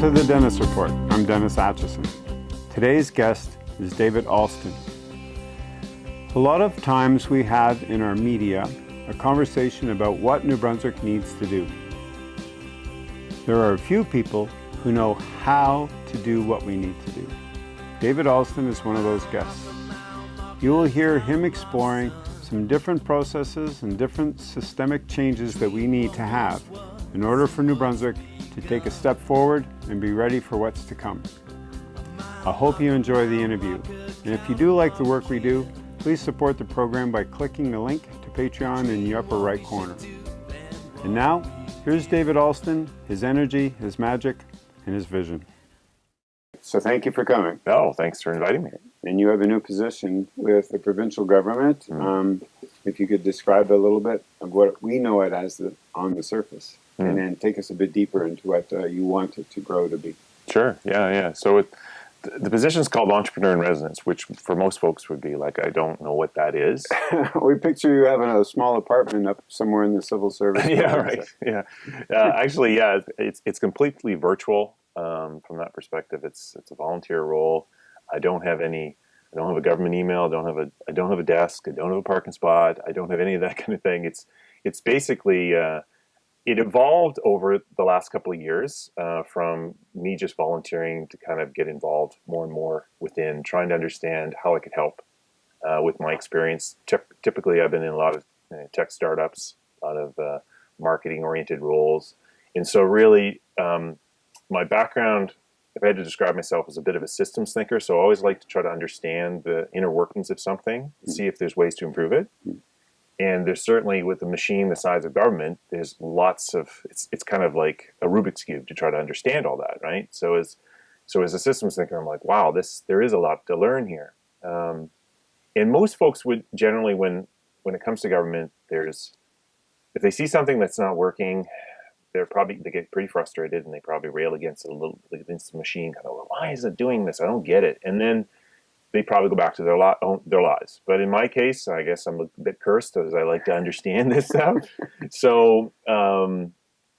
to the Dennis Report. I'm Dennis Atchison. Today's guest is David Alston. A lot of times we have in our media a conversation about what New Brunswick needs to do. There are a few people who know how to do what we need to do. David Alston is one of those guests. You will hear him exploring some different processes and different systemic changes that we need to have in order for New Brunswick to take a step forward and be ready for what's to come. I hope you enjoy the interview. And if you do like the work we do, please support the program by clicking the link to Patreon in the upper right corner. And now, here's David Alston, his energy, his magic, and his vision. So thank you for coming. Oh, thanks for inviting me. And you have a new position with the provincial government. Mm -hmm. um, if you could describe a little bit of what we know it as the, on the surface, mm and then take us a bit deeper into what uh, you want it to grow to be. Sure. Yeah. Yeah. So it, the position is called entrepreneur in residence, which for most folks would be like, I don't know what that is. we picture you having a small apartment up somewhere in the civil service. yeah, right. Yeah, uh, actually, yeah, it's it's completely virtual um, from that perspective. It's it's a volunteer role. I don't have any. I don't have a government email. I don't have a. I don't have a desk. I don't have a parking spot. I don't have any of that kind of thing. It's it's basically. Uh, it evolved over the last couple of years uh, from me just volunteering to kind of get involved more and more within trying to understand how I could help uh, with my experience. typically, I've been in a lot of uh, tech startups, a lot of uh, marketing oriented roles. And so really, um, my background, if I had to describe myself as a bit of a systems thinker, so I always like to try to understand the inner workings of something, mm -hmm. see if there's ways to improve it. And there's certainly with a machine the size of government, there's lots of it's it's kind of like a Rubik's cube to try to understand all that, right? So as so as a systems thinker, I'm like, wow, this there is a lot to learn here. Um, and most folks would generally, when when it comes to government, there's if they see something that's not working, they're probably they get pretty frustrated and they probably rail against it a little against the machine, kind of like, why is it doing this? I don't get it. And then they probably go back to their lot their lives. But in my case, I guess I'm a bit cursed as I like to understand this stuff. so um,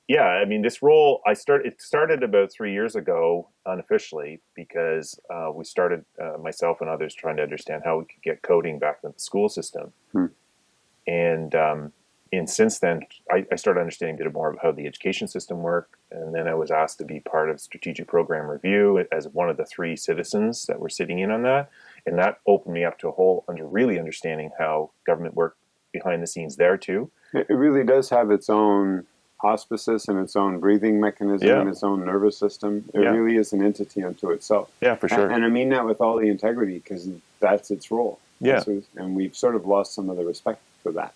yeah, I mean, this role I started. It started about three years ago unofficially because uh, we started uh, myself and others trying to understand how we could get coding back into the school system. Hmm. And um, and since then, I, I, started understanding a bit more of how the education system worked. And then I was asked to be part of strategic program review as one of the three citizens that were sitting in on that. And that opened me up to a whole under really understanding how government worked behind the scenes there too. It really does have its own auspices and its own breathing mechanism yeah. and its own nervous system. It yeah. really is an entity unto itself. Yeah, for sure. And, and I mean that with all the integrity because that's its role. Yeah. and we've sort of lost some of the respect for that.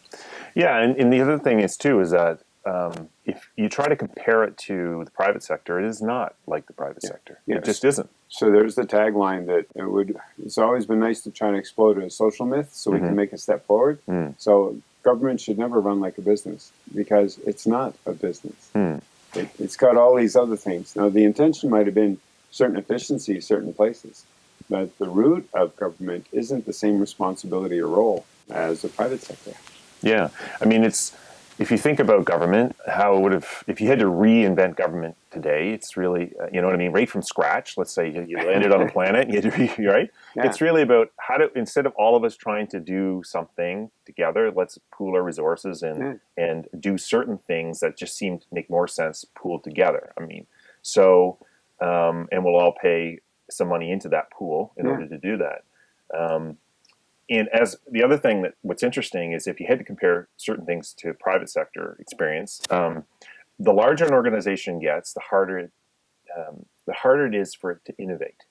Yeah, and, and the other thing is too is that um, if you try to compare it to the private sector, it is not like the private yeah. sector. Yes. It just isn't. So there's the tagline that it would. It's always been nice to try and explode a social myth so we mm -hmm. can mm-hmm. make a step forward. Mm. So government should never run like a business because it's not a business. Mm. It, it's got all these other things. Now the intention might have been certain efficiencies, certain places, but the root of government isn't the same responsibility or role as the private sector. Yeah, I mean, it's if you think about government, how it would have if you had to reinvent government today, it's really uh, you know what I mean, right from scratch. Let's say you, you landed on a planet, you re, right? Yeah. It's really about how to instead of all of us trying to do something together, let's pool our resources and mm. and do certain things that just seem to make more sense pooled together. I mean, so um, and we'll all pay some money into that pool in yeah. order to do that. Um, and as the other thing that what's interesting is if you had to compare certain things to private sector experience, um, the larger an organization gets, the harder um, the harder it is for it to innovate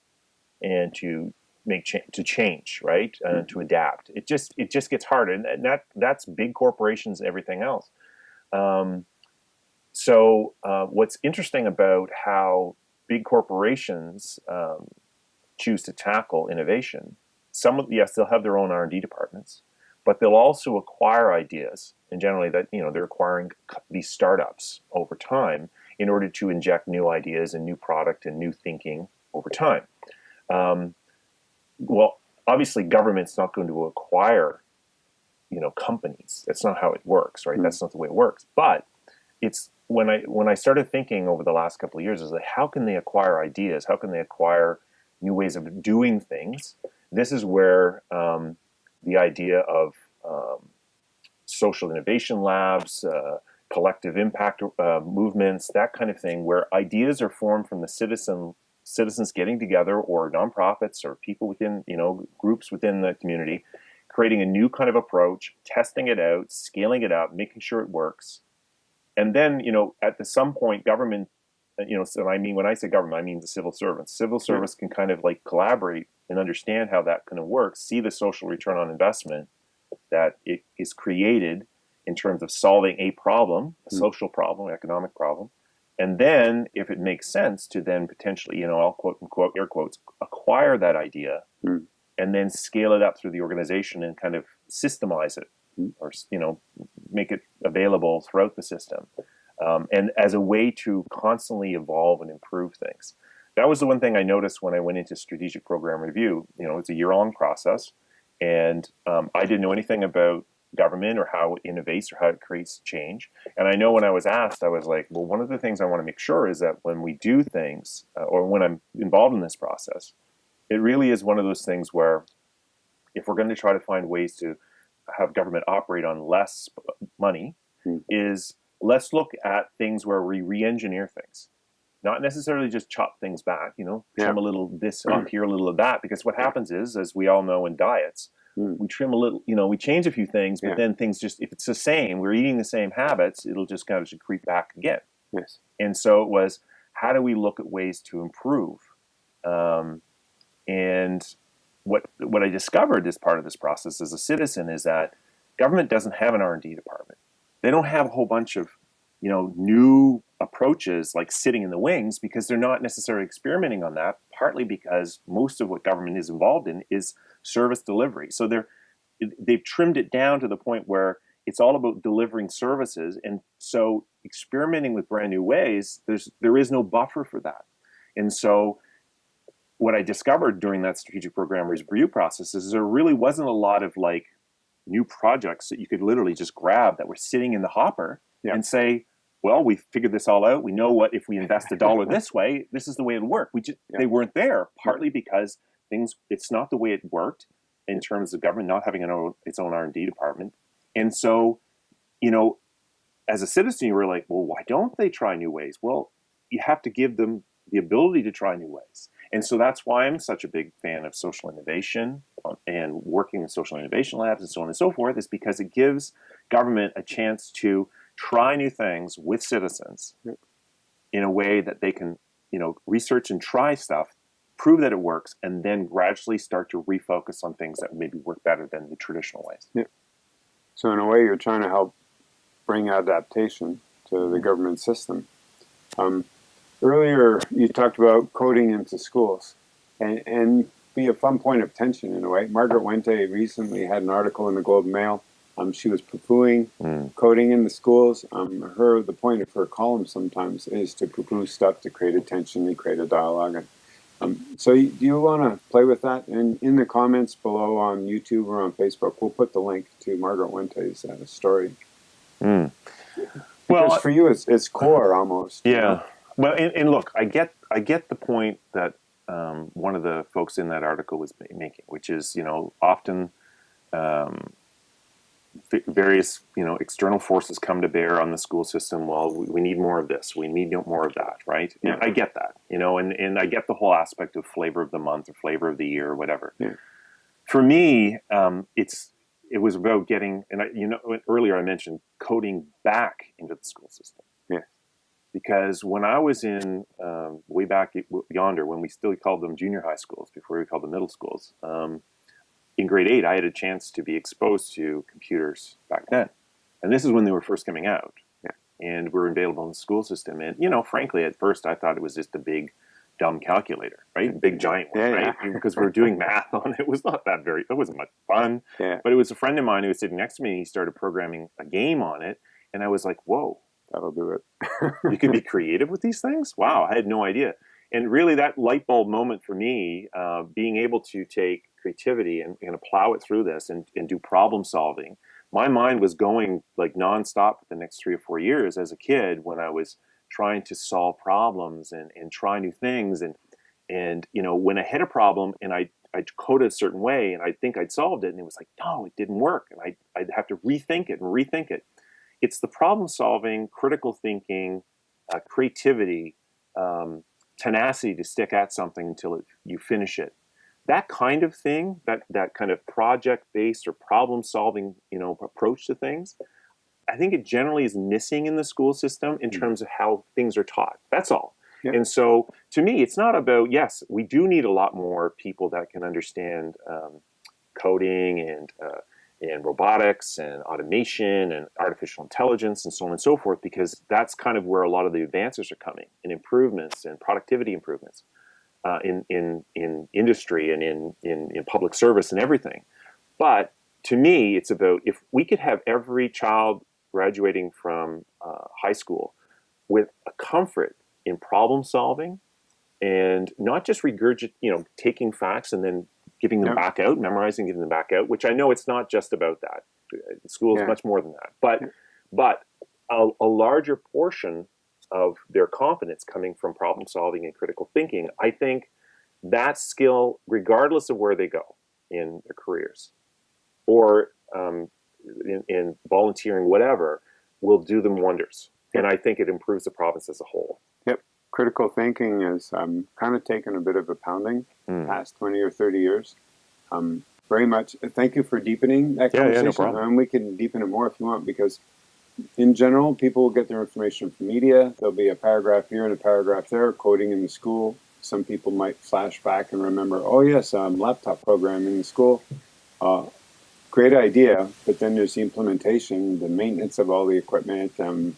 and to make cha to change, right, uh, mm-hmm. to adapt. It just it just gets harder, and that that's big corporations and everything else. Um, so uh, what's interesting about how big corporations um, choose to tackle innovation some of yes, they'll have their own R&D departments, but they'll also acquire ideas, and generally that you know they're acquiring these startups over time in order to inject new ideas and new product and new thinking over time. Um, well, obviously, government's not going to acquire you know companies. That's not how it works, right? Mm -hmm. That's not the way it works. But it's when I when I started thinking over the last couple of years is like how can they acquire ideas? How can they acquire new ways of doing things? This is where um, the idea of um, social innovation labs, uh, collective impact uh, movements, that kind of thing, where ideas are formed from the citizen citizens getting together or nonprofits or people within you know groups within the community creating a new kind of approach testing it out scaling it up making sure it works. And then you know at the some point government uh, you know so i mean when i say government i mean the civil servants. Civil service can kind of like collaborate and understand how that kind of works see the social return on investment that it is created in terms of solving a problem a mm. social problem economic problem and then if it makes sense to then potentially you know i'll quote unquote air quotes acquire that idea mm. and then scale it up through the organization and kind of systemize it mm. or you know make it available throughout the system um, and as a way to constantly evolve and improve things that was the one thing i noticed when i went into strategic program review you know it's a year-long process and um, i didn't know anything about government or how it innovates or how it creates change. And I know when I was asked, I was like, well, one of the things I want to make sure is that when we do things uh, or when I'm involved in this process, it really is one of those things where if we're going to try to find ways to have government operate on less money, hmm. is let's look at things where we re-engineer things. Not necessarily just chop things back, you know, trim yeah. a little this off here, a little of that, because what happens is, as we all know in diets, Mm. We trim a little, you know, we change a few things, but yeah. then things just, if it's the same, we're eating the same habits, it'll just kind of just creep back again. Yes. And so it was, how do we look at ways to improve? Um, and what what I discovered as part of this process as a citizen is that government doesn't have an R&D department. They don't have a whole bunch of, you know, new approaches like sitting in the wings because they're not necessarily experimenting on that, partly because most of what government is involved in is service delivery. So they're they've trimmed it down to the point where it's all about delivering services, and so experimenting with brand new ways, there's there is no buffer for that. And so what I discovered during that strategic program review process is there really wasn't a lot of like new projects that you could literally just grab that were sitting in the hopper yeah. and say, well, we figured this all out. We know what if we invest a dollar this way, this is the way it'll work. We just yeah. they weren't there partly because things it's not the way it worked in terms of government not having an own, its own R&D department. And so, you know, as a citizen, you were like, well, why don't they try new ways? Well, you have to give them the ability to try new ways. And so that's why I'm such a big fan of social innovation um, and working in social innovation labs and so on and so forth, is because it gives government a chance to try new things with citizens in a way that they can, you know, research and try stuff prove that it works, and then gradually start to refocus on things that maybe work better than the traditional ways. Yeah. So in a way, you're trying to help bring adaptation to the government system. Um, earlier, you talked about coding into schools, and, and be a fun point of tension in a way. Margaret Wente recently had an article in the Globe Mail. Um, she was poo-pooing mm. coding in the schools. Um, her the point of her column sometimes is to poo-poo stuff to create attention and create a dialogue. And um, so do you want to play with that? And in the comments below on YouTube or on Facebook, we'll put the link to Margaret Wente's uh, story. Mm. Well, for you, it's, it's core almost. Yeah. Well, and, and, look, I get I get the point that um, one of the folks in that article was making, which is you know often um, various you know external forces come to bear on the school system well we, we need more of this we need more of that right yeah. i get that you know and, and i get the whole aspect of flavor of the month or flavor of the year or whatever yeah. for me um, it's it was about getting and I, you know earlier i mentioned coding back into the school system yeah because when i was in um, way back yonder when we still called them junior high schools before we called them middle schools um, in grade eight, I had a chance to be exposed to computers back then. And this is when they were first coming out. Yeah. And were available in the school system. And, you know, frankly, at first I thought it was just a big, dumb calculator, right? Big giant one, yeah, right? Yeah. because we are doing math on it. It was not that very, it wasn't much fun. Yeah. But it was a friend of mine who was sitting next to me and he started programming a game on it. And I was like, whoa. That'll do it. you can be creative with these things? Wow, I had no idea. And really, that light bulb moment for me, uh, being able to take creativity and, and plow it through this and, and do problem solving my mind was going like nonstop for the next three or four years as a kid when I was trying to solve problems and, and try new things and and you know when I hit a problem and I I coded a certain way and I think I'd solved it and it was like no it didn't work and I I'd have to rethink it and rethink it. It's the problem solving, critical thinking, uh, creativity, um, tenacity to stick at something until it, you finish it. That kind of thing, that that kind of project based or problem solving you know approach to things, I think it generally is missing in the school system in mm. terms of how things are taught. That's all. Yep. And so to me, it's not about, yes, we do need a lot more people that can understand um, coding and, uh, and robotics and automation and artificial intelligence and so on and so forth, because that's kind of where a lot of the advances are coming and improvements and productivity improvements uh, in, in, in industry and in, in, in public service and everything. But to me, it's about if we could have every child graduating from uh, high school with a comfort in problem solving and not just regurgitate, you know, taking facts and then giving them back out, memorizing, giving them back out, which I know it's not just about that. School is yeah. much more than that. But, but a, a larger portion of their confidence coming from problem solving and critical thinking, I think that skill, regardless of where they go in their careers or um, in, in volunteering, whatever, will do them wonders. And I think it improves the province as a whole critical thinking is um, kind of taken a bit of a pounding mm. past 20 or 30 years. Um, very much. Thank you for deepening that conversation. Yeah, yeah, no and we can deepen it more if you want because in general, people will get their information from media. There'll be a paragraph here and a paragraph there, quoting in the school. Some people might flash back and remember, oh yes, um, laptop programming in the school. Uh, great idea, but then there's the implementation, the maintenance of all the equipment, um,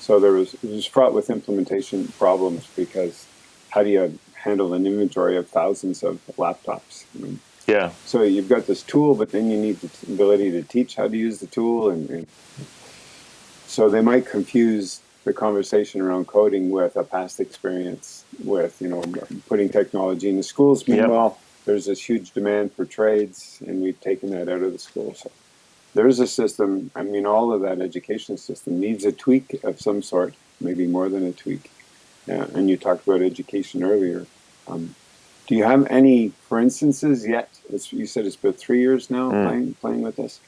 so there was, it was fraught with implementation problems because how do you handle an inventory of thousands of laptops? I mean, yeah. So you've got this tool, but then you need the ability to teach how to use the tool. And, and so they might confuse the conversation around coding with a past experience with, you know, putting technology in the schools. Meanwhile, yep. there's this huge demand for trades, and we've taken that out of the school. So there's a system, I mean, all of that education system needs a tweak of some sort, maybe more than a tweak. Yeah, and you talked about education earlier. Um, do you have any, for instances, yet? It's, you said it's been three years now mm. playing, playing with this.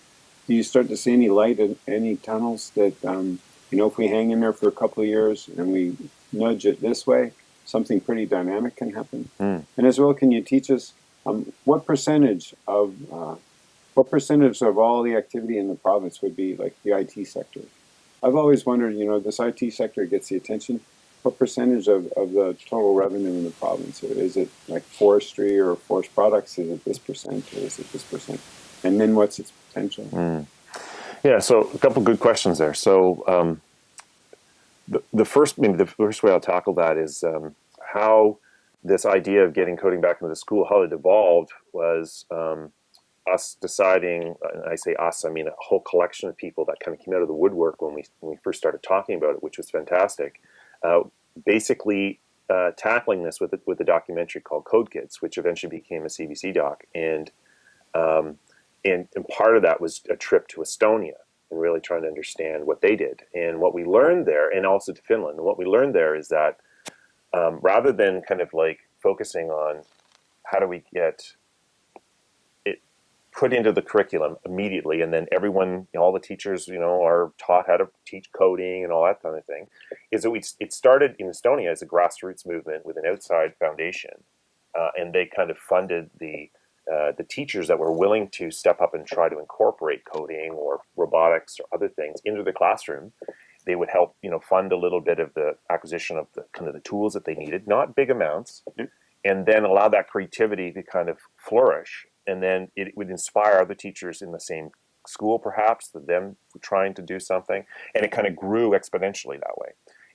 Do you start to see any light in any tunnels that, um, you know, if we hang in there for a couple of years and we nudge it this way, something pretty dynamic can happen? Mm. And as well, can you teach us um, what percentage of uh, what percentage of all the activity in the province would be like the IT sector? I've always wondered, you know, this IT sector gets the attention. What percentage of, of the total revenue in the province? Is it like forestry or forest products? Is it this percent or is it this percent? And then what's its potential? Mm. Yeah, so a couple good questions there. So um, the, the first, maybe the first way I'll tackle that is um, how this idea of getting coding back into the school, how it evolved was um, us deciding, and I say us, I mean a whole collection of people that kind of came out of the woodwork when we, when we first started talking about it, which was fantastic. Uh, basically uh, tackling this with, a, with a documentary called Code Kids, which eventually became a CBC doc. And, um, and, and part of that was a trip to Estonia and really trying to understand what they did. And what we learned there, and also to Finland, and what we learned there is that um, rather than kind of like focusing on how do we get it put into the curriculum immediately, and then everyone, you know, all the teachers, you know, are taught how to teach coding and all that kind of thing. Is that we it started in Estonia as a grassroots movement with an outside foundation, uh, and they kind of funded the uh, the teachers that were willing to step up and try to incorporate coding or robotics or other things into the classroom. They would help, you know, fund a little bit of the acquisition of the kind of the tools that they needed, not big amounts, and then allow that creativity to kind of flourish and then it would inspire other teachers in the same school perhaps that them trying to do something and it kind of grew exponentially that way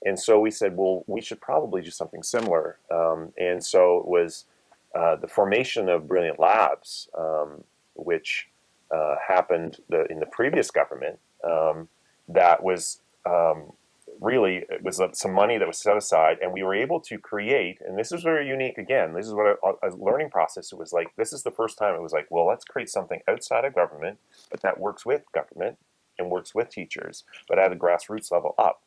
and so we said well we should probably do something similar um, and so it was uh, the formation of brilliant labs um, which uh, happened the, in the previous government um, that was um, really it was some money that was set aside and we were able to create and this is very unique again this is what a, a, learning process it was like this is the first time it was like well let's create something outside of government but that works with government and works with teachers but at a grassroots level up.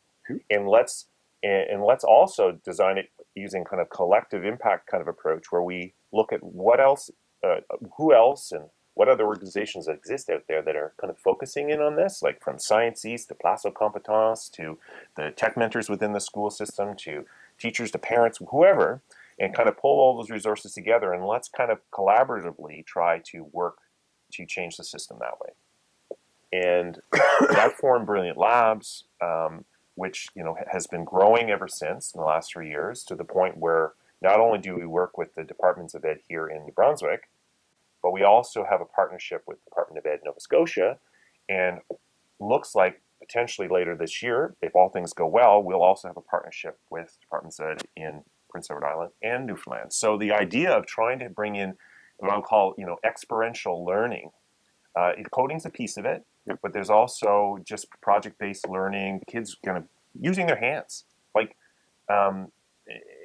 And let's and, and let's also design it using kind of collective impact kind of approach where we look at what else uh, who else and what other organizations exist out there that are kind of focusing in on this, like from Science East to Place aux Compétences to the tech mentors within the school system to teachers to parents, whoever, and kind of pull all those resources together and let's kind of collaboratively try to work to change the system that way. And that formed Brilliant Labs, um, which you know has been growing ever since in the last three years to the point where not only do we work with the departments of ed here in New Brunswick, but we also have a partnership with the Department of Ed in Nova Scotia, and looks like potentially later this year, if all things go well, we'll also have a partnership with Departments of Ed in Prince Edward Island and Newfoundland. So the idea of trying to bring in what I'll call, you know, experiential learning, uh, coding's a piece of it, but there's also just project-based learning, kids kind of using their hands. Like, um,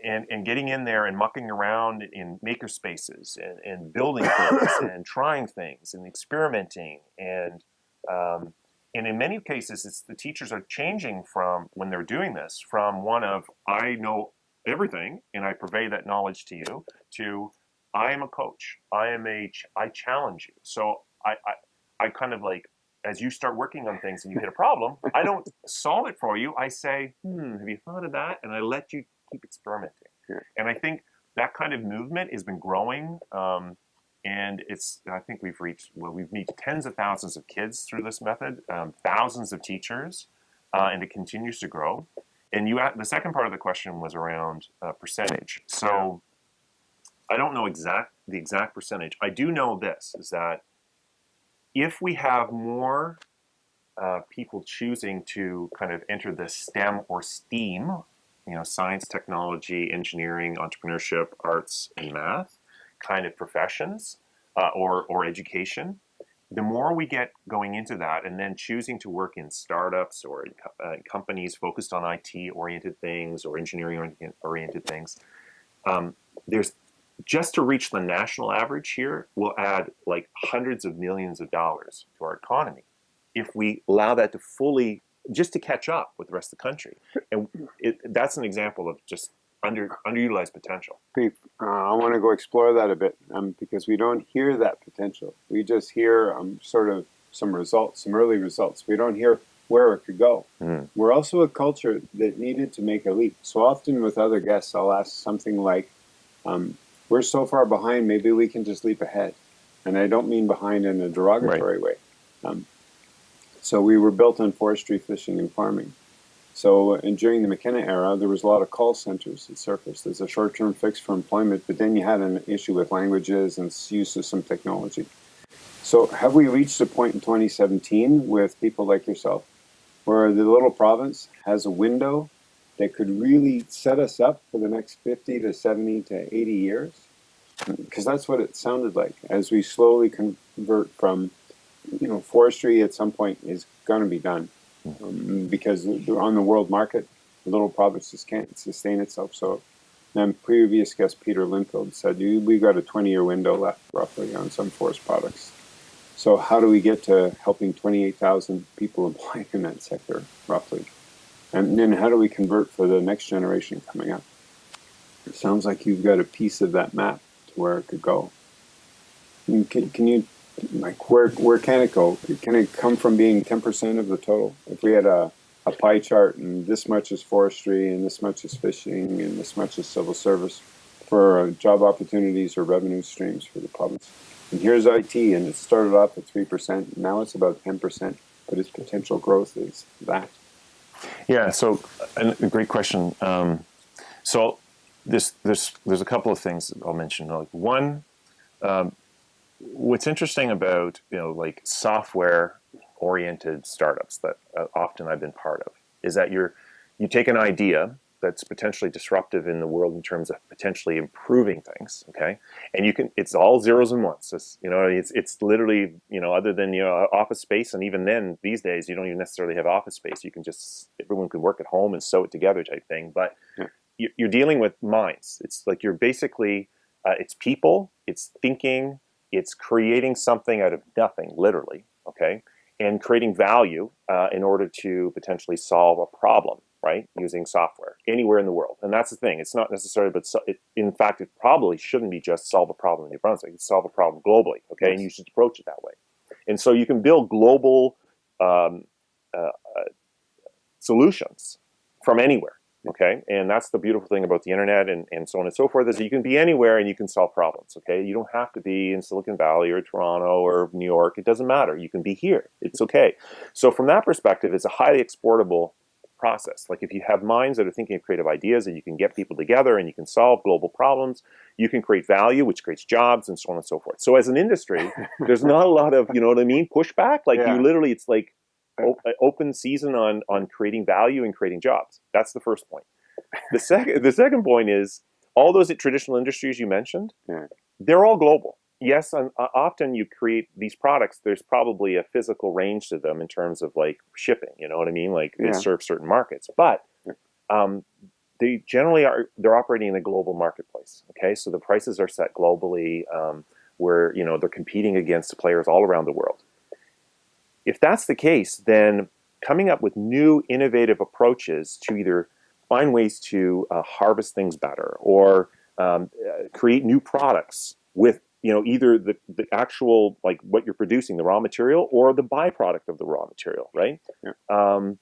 and, and getting in there and mucking around in maker spaces and, and building things and trying things and experimenting and um, and in many cases it's the teachers are changing from when they're doing this from one of I know everything and I purvey that knowledge to you to I am a coach I am a I challenge you so I, I I kind of like as you start working on things and you hit a problem, I don't solve it for you. I say, hmm, have you thought of that? And I let you keep experimenting. Yeah. And I think that kind of movement has been growing. Um, and it's, I think we've reached, well, we've met tens of thousands of kids through this method, um, thousands of teachers, uh, and it continues to grow. And you, the second part of the question was around uh, percentage. So I don't know exact the exact percentage. I do know this is that if we have more uh, people choosing to kind of enter the STEM or STEAM you know, science, technology, engineering, entrepreneurship, arts, and math kind of professions uh, or, or education, the more we get going into that and then choosing to work in startups or uh, companies focused on IT-oriented things or engineering-oriented things, um, there's just to reach the national average here will add like hundreds of millions of dollars to our economy if we allow that to fully just to catch up with the rest of the country. And it, that's an example of just under underutilized potential. uh, I want to go explore that a bit um, because we don't hear that potential. We just hear um, sort of some results, some early results. We don't hear where it could go. Mm. We're also a culture that needed to make a leap. So often with other guests, I'll ask something like, um, we're so far behind, maybe we can just leap ahead. And I don't mean behind in a derogatory right. way. Um, so we were built on forestry, fishing, and farming. So and during the McKenna era, there was a lot of call centers that surfaced as a short-term fix for employment, but then you had an issue with languages and use of some technology. So have we reached a point in 2017 with people like yourself where the little province has a window that could really set us up for the next 50 to 70 to 80 years? Because that's what it sounded like as we slowly convert from you know, forestry at some point is going to be done um, because on the world market, little provinces can't sustain itself. So, then previous guest Peter Linfield said we've got a 20-year window left roughly on some forest products. So how do we get to helping 28,000 people employed in that sector roughly? And then how do we convert for the next generation coming up? It sounds like you've got a piece of that map to where it could go. Can, can you like where where can it go? Can it come from being ten percent of the total? If we had a a pie chart and this much is forestry and this much is fishing and this much is civil service for uh, job opportunities or revenue streams for the province. And here's IT and it started off at 3%, now it's about 10%, but its potential growth is that. Yeah, so a great question. Um, so this, this, there's a couple of things I'll mention. Like one, um, what's interesting about you know like software oriented startups that uh, often I've been part of is that you're you take an idea that's potentially disruptive in the world in terms of potentially improving things. Okay, and you can it's all zeros and ones. It's, you know, it's it's literally you know other than you know office space, and even then these days you don't even necessarily have office space. You can just everyone can work at home and sew it together type thing. But yeah. you're dealing with minds. It's like you're basically uh, it's people, it's thinking, it's creating something out of nothing, literally. Okay, and creating value uh, in order to potentially solve a problem right, using software anywhere in the world. And that's the thing. It's not necessarily, but so, it, in fact, it probably shouldn't be just solve a problem in New Brunswick. It's solve a problem globally, okay? Yes. And you should approach it that way. And so you can build global um, uh, uh, solutions from anywhere, okay? And that's the beautiful thing about the internet and, and so on and so forth is you can be anywhere and you can solve problems, okay? You don't have to be in Silicon Valley or Toronto or New York. It doesn't matter. You can be here. It's okay. So from that perspective, it's a highly exportable process. Like if you have minds that are thinking of creative ideas and you can get people together and you can solve global problems, you can create value, which creates jobs and so on and so forth. So as an industry, there's not a lot of, you know what I mean, pushback. Like yeah. you literally, it's like uh, uh, open season on, on creating value and creating jobs. That's the first point. The second, the second point is all those traditional industries you mentioned, yeah. they're all global yes, uh, often you create these products, there's probably a physical range to them in terms of like shipping, you know what I mean? Like yeah. they serve certain markets, but um, they generally are, they're operating in a global marketplace. Okay. So the prices are set globally um, where, you know, they're competing against players all around the world. If that's the case, then coming up with new innovative approaches to either find ways to uh, harvest things better or um, uh, create new products with you know, either the, the actual, like what you're producing, the raw material, or the byproduct of the raw material, right? Yeah. Um,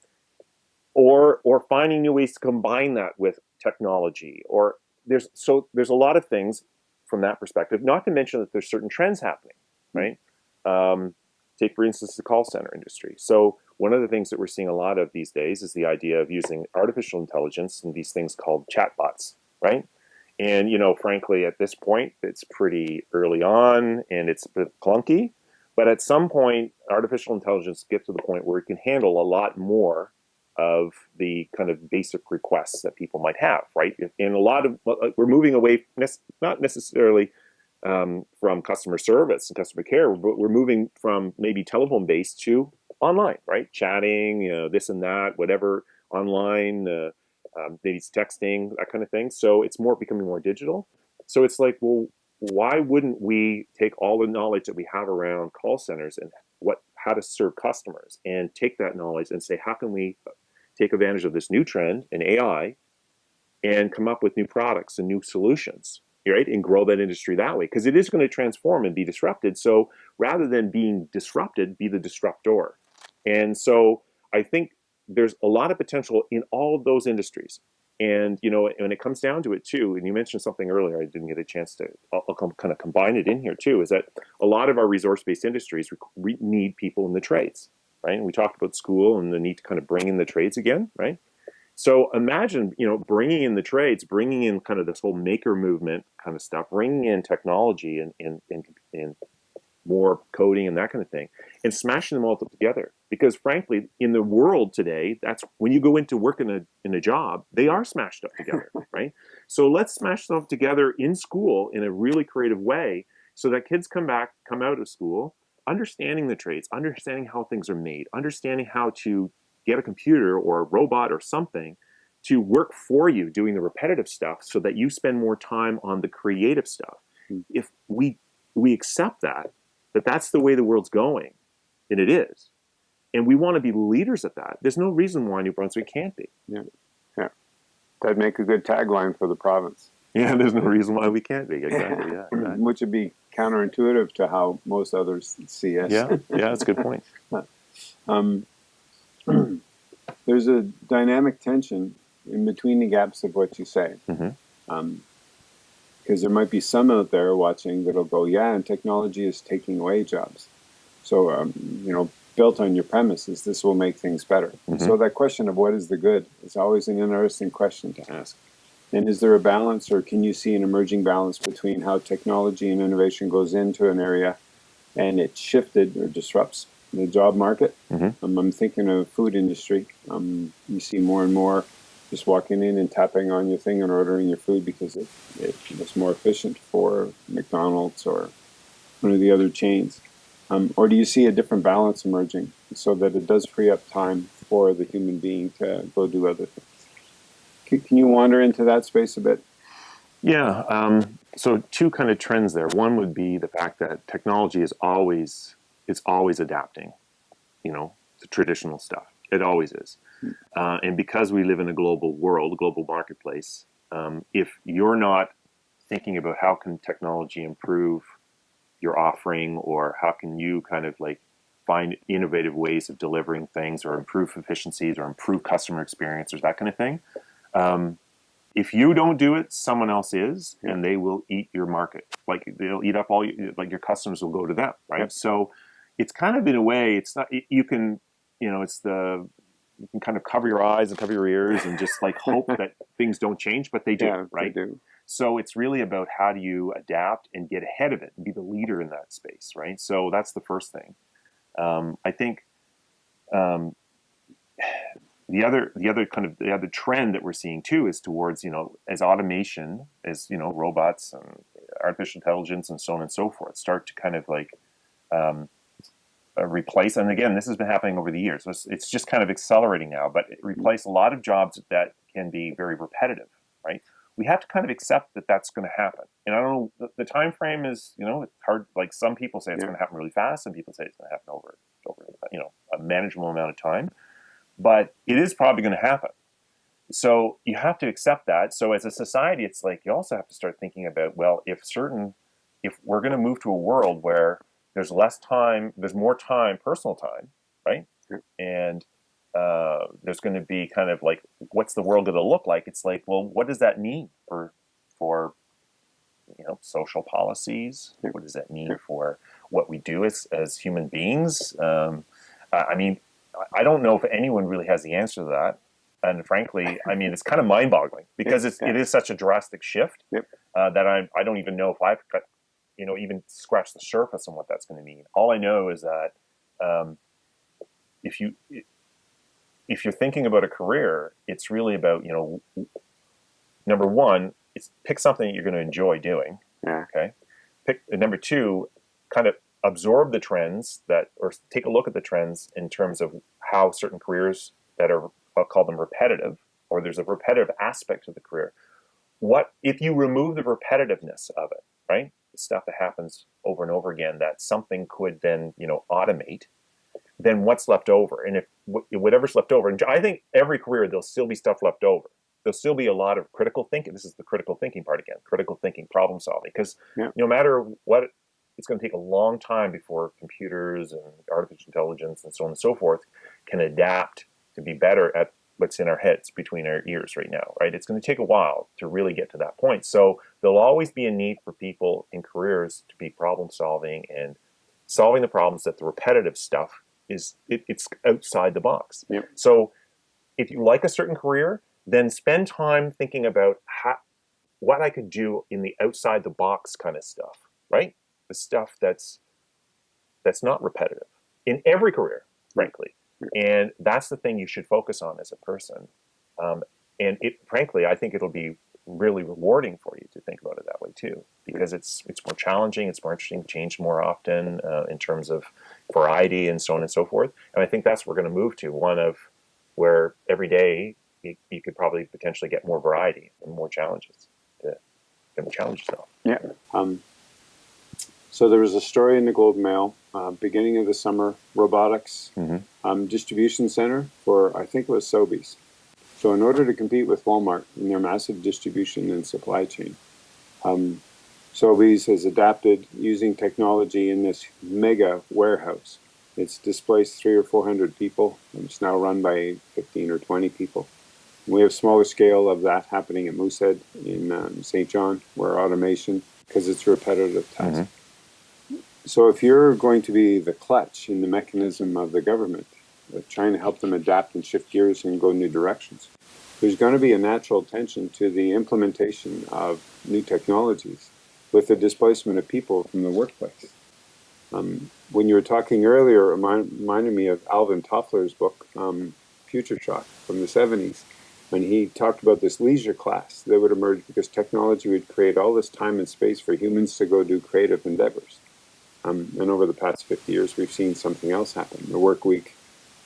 or, or finding new ways to combine that with technology, or there's, so there's a lot of things from that perspective, not to mention that there's certain trends happening, right? Um, take, for instance, the call center industry. So one of the things that we're seeing a lot of these days is the idea of using artificial intelligence and these things called chatbots, right? And, you know, frankly, at this point, it's pretty early on and it's a bit clunky. But at some point, artificial intelligence gets to the point where it can handle a lot more of the kind of basic requests that people might have, right? And a lot of, we're moving away, not necessarily um, from customer service and customer care, but we're moving from maybe telephone based to online, right? Chatting, you know, this and that, whatever, online, uh, um, maybe it's texting, that kind of thing. So it's more becoming more digital. So it's like, well, why wouldn't we take all the knowledge that we have around call centers and what how to serve customers and take that knowledge and say, how can we take advantage of this new trend in AI and come up with new products and new solutions, right? And grow that industry that way because it is going to transform and be disrupted. So rather than being disrupted, be the disruptor. And so I think there's a lot of potential in all of those industries. And you know, when it comes down to it too, and you mentioned something earlier, I didn't get a chance to. I'll, I'll kind of combine it in here too. Is that a lot of our resource-based industries need people in the trades, right? And we talked about school and the need to kind of bring in the trades again, right? So imagine, you know, bringing in the trades, bringing in kind of this whole maker movement kind of stuff, bringing in technology and and and, and more coding and that kind of thing, and smashing them all together. Because frankly, in the world today, that's when you go into work in a in a job, they are smashed up together, right? So let's smash them together in school in a really creative way, so that kids come back, come out of school, understanding the trades, understanding how things are made, understanding how to get a computer or a robot or something to work for you doing the repetitive stuff so that you spend more time on the creative stuff. Hmm. If we we accept that that that's the way the world's going, and it is. And we want to be leaders at that. There's no reason why New Brunswick can't be. Yeah, yeah. That'd make a good tagline for the province. Yeah, there's no reason why we can't be. Exactly. Yeah, exactly. Which would be counterintuitive to how most others see us. Yeah, yeah, that's a good point. um, there's a dynamic tension in between the gaps of what you say. Mm-hmm. Um, because there might be some out there watching that'll go, yeah, and technology is taking away jobs. So, um, you know, built on your premises, this will make things better. Mm-hmm. So that question of what is the good is always an interesting question to ask. And is there a balance, or can you see an emerging balance between how technology and innovation goes into an area and it shifted or disrupts the job market? Mm-hmm. Um, I'm thinking of food industry. Um, you see more and more just walking in and tapping on your thing and ordering your food because it, it was more efficient for McDonald's or one of the other chains? Um, or do you see a different balance emerging so that it does free up time for the human being to go do other things? Can, can you wander into that space a bit? Yeah. Um, so two kind of trends there. One would be the fact that technology is always it's always adapting. You know, the traditional stuff. It always is. Uh, and because we live in a global world, a global marketplace, um, if you're not thinking about how can technology improve your offering or how can you kind of like find innovative ways of delivering things or improve efficiencies or improve customer experience or that kind of thing. Um, if you don't do it, someone else is, and they will eat your market. Like they'll eat up all, your, like your customers will go to them, right? So it's kind of in a way, it's not, you can, you know, it's the, you can kind of cover your eyes and cover your ears and just like hope that things don't change, but they do, yeah, right? They do. So it's really about how do you adapt and get ahead of it and be the leader in that space, right? So that's the first thing. Um, I think um, the other the other kind of the other trend that we're seeing too is towards you know as automation as you know robots and artificial intelligence and so on and so forth start to kind of like um, uh, replace and again this has been happening over the years so it's, it's just kind of accelerating now but it replace a lot of jobs that can be very repetitive right we have to kind of accept that that's going to happen. And I don't know, the, the, time frame is, you know, it's hard. Like some people say it's yeah. going to happen really fast. Some people say it's going to happen over, over, you know, a manageable amount of time. But it is probably going to happen. So you have to accept that. So as a society, it's like you also have to start thinking about, well, if certain, if we're going to move to a world where there's less time, there's more time, personal time, right? Yeah. And uh, there's going to be kind of like, what's the world going to look like? It's like, well, what does that mean for for you know social policies? What does that mean for what we do as as human beings? Um, I mean, I don't know if anyone really has the answer to that. And frankly, I mean, it's kind of mind-boggling because it's, it is such a drastic shift yep. uh, that I, I don't even know if I've got, you know, even scratch the surface on what that's going to mean. All I know is that um, if you if you're thinking about a career, it's really about, you know, number one, it's pick something that you're going to enjoy doing. Yeah. Okay. Pick number two, kind of absorb the trends that, or take a look at the trends in terms of how certain careers that are, I'll call them repetitive, or there's a repetitive aspect to the career. What if you remove the repetitiveness of it, right? Stuff that happens over and over again that something could then, you know, automate then what's left over? And if whatever's left over, and I think every career there'll still be stuff left over. There'll still be a lot of critical thinking. This is the critical thinking part again, critical thinking, problem solving. Because yeah. no matter what, it's going to take a long time before computers and artificial intelligence and so on and so forth can adapt to be better at what's in our heads between our ears right now, right? It's going to take a while to really get to that point. So there'll always be a need for people in careers to be problem solving and solving the problems that the repetitive stuff is it, it's outside the box. Yep. So if you like a certain career, then spend time thinking about how, what I could do in the outside the box kind of stuff, right? The stuff that's that's not repetitive in every career, frankly. And that's the thing you should focus on as a person. Um, and it, frankly, I think it'll be really rewarding for you to think about it that way too, because it's it's more challenging, it's more interesting, to change more often uh, in terms of variety and so on and so forth. And I think that's what we're going to move to one of where every day you, you could probably potentially get more variety and more challenges to, to challenge yourself. Yeah. Um, so there was a story in the Globe Mail, uh, beginning of the summer, robotics mm-hmm. um, distribution center for I think it was Sobeys so in order to compete with Walmart in their massive distribution and supply chain, um, Sobeys has adapted using technology in this mega warehouse. It's displaced three or 400 people, and it's now run by 15 or 20 people. We have smaller scale of that happening at Moosehead in um, Saint John, where automation, because it's a repetitive task. Mm-hmm. So if you're going to be the clutch in the mechanism of the government, trying to help them adapt and shift gears and go new directions. There's going to be a natural tension to the implementation of new technologies with the displacement of people from the workplace. Um, when you were talking earlier, it reminded me of Alvin Toffler's book, um, Future Shock, from the 70s. when he talked about this leisure class that would emerge because technology would create all this time and space for humans to go do creative endeavors. Um, and over the past 50 years, we've seen something else happen. The work week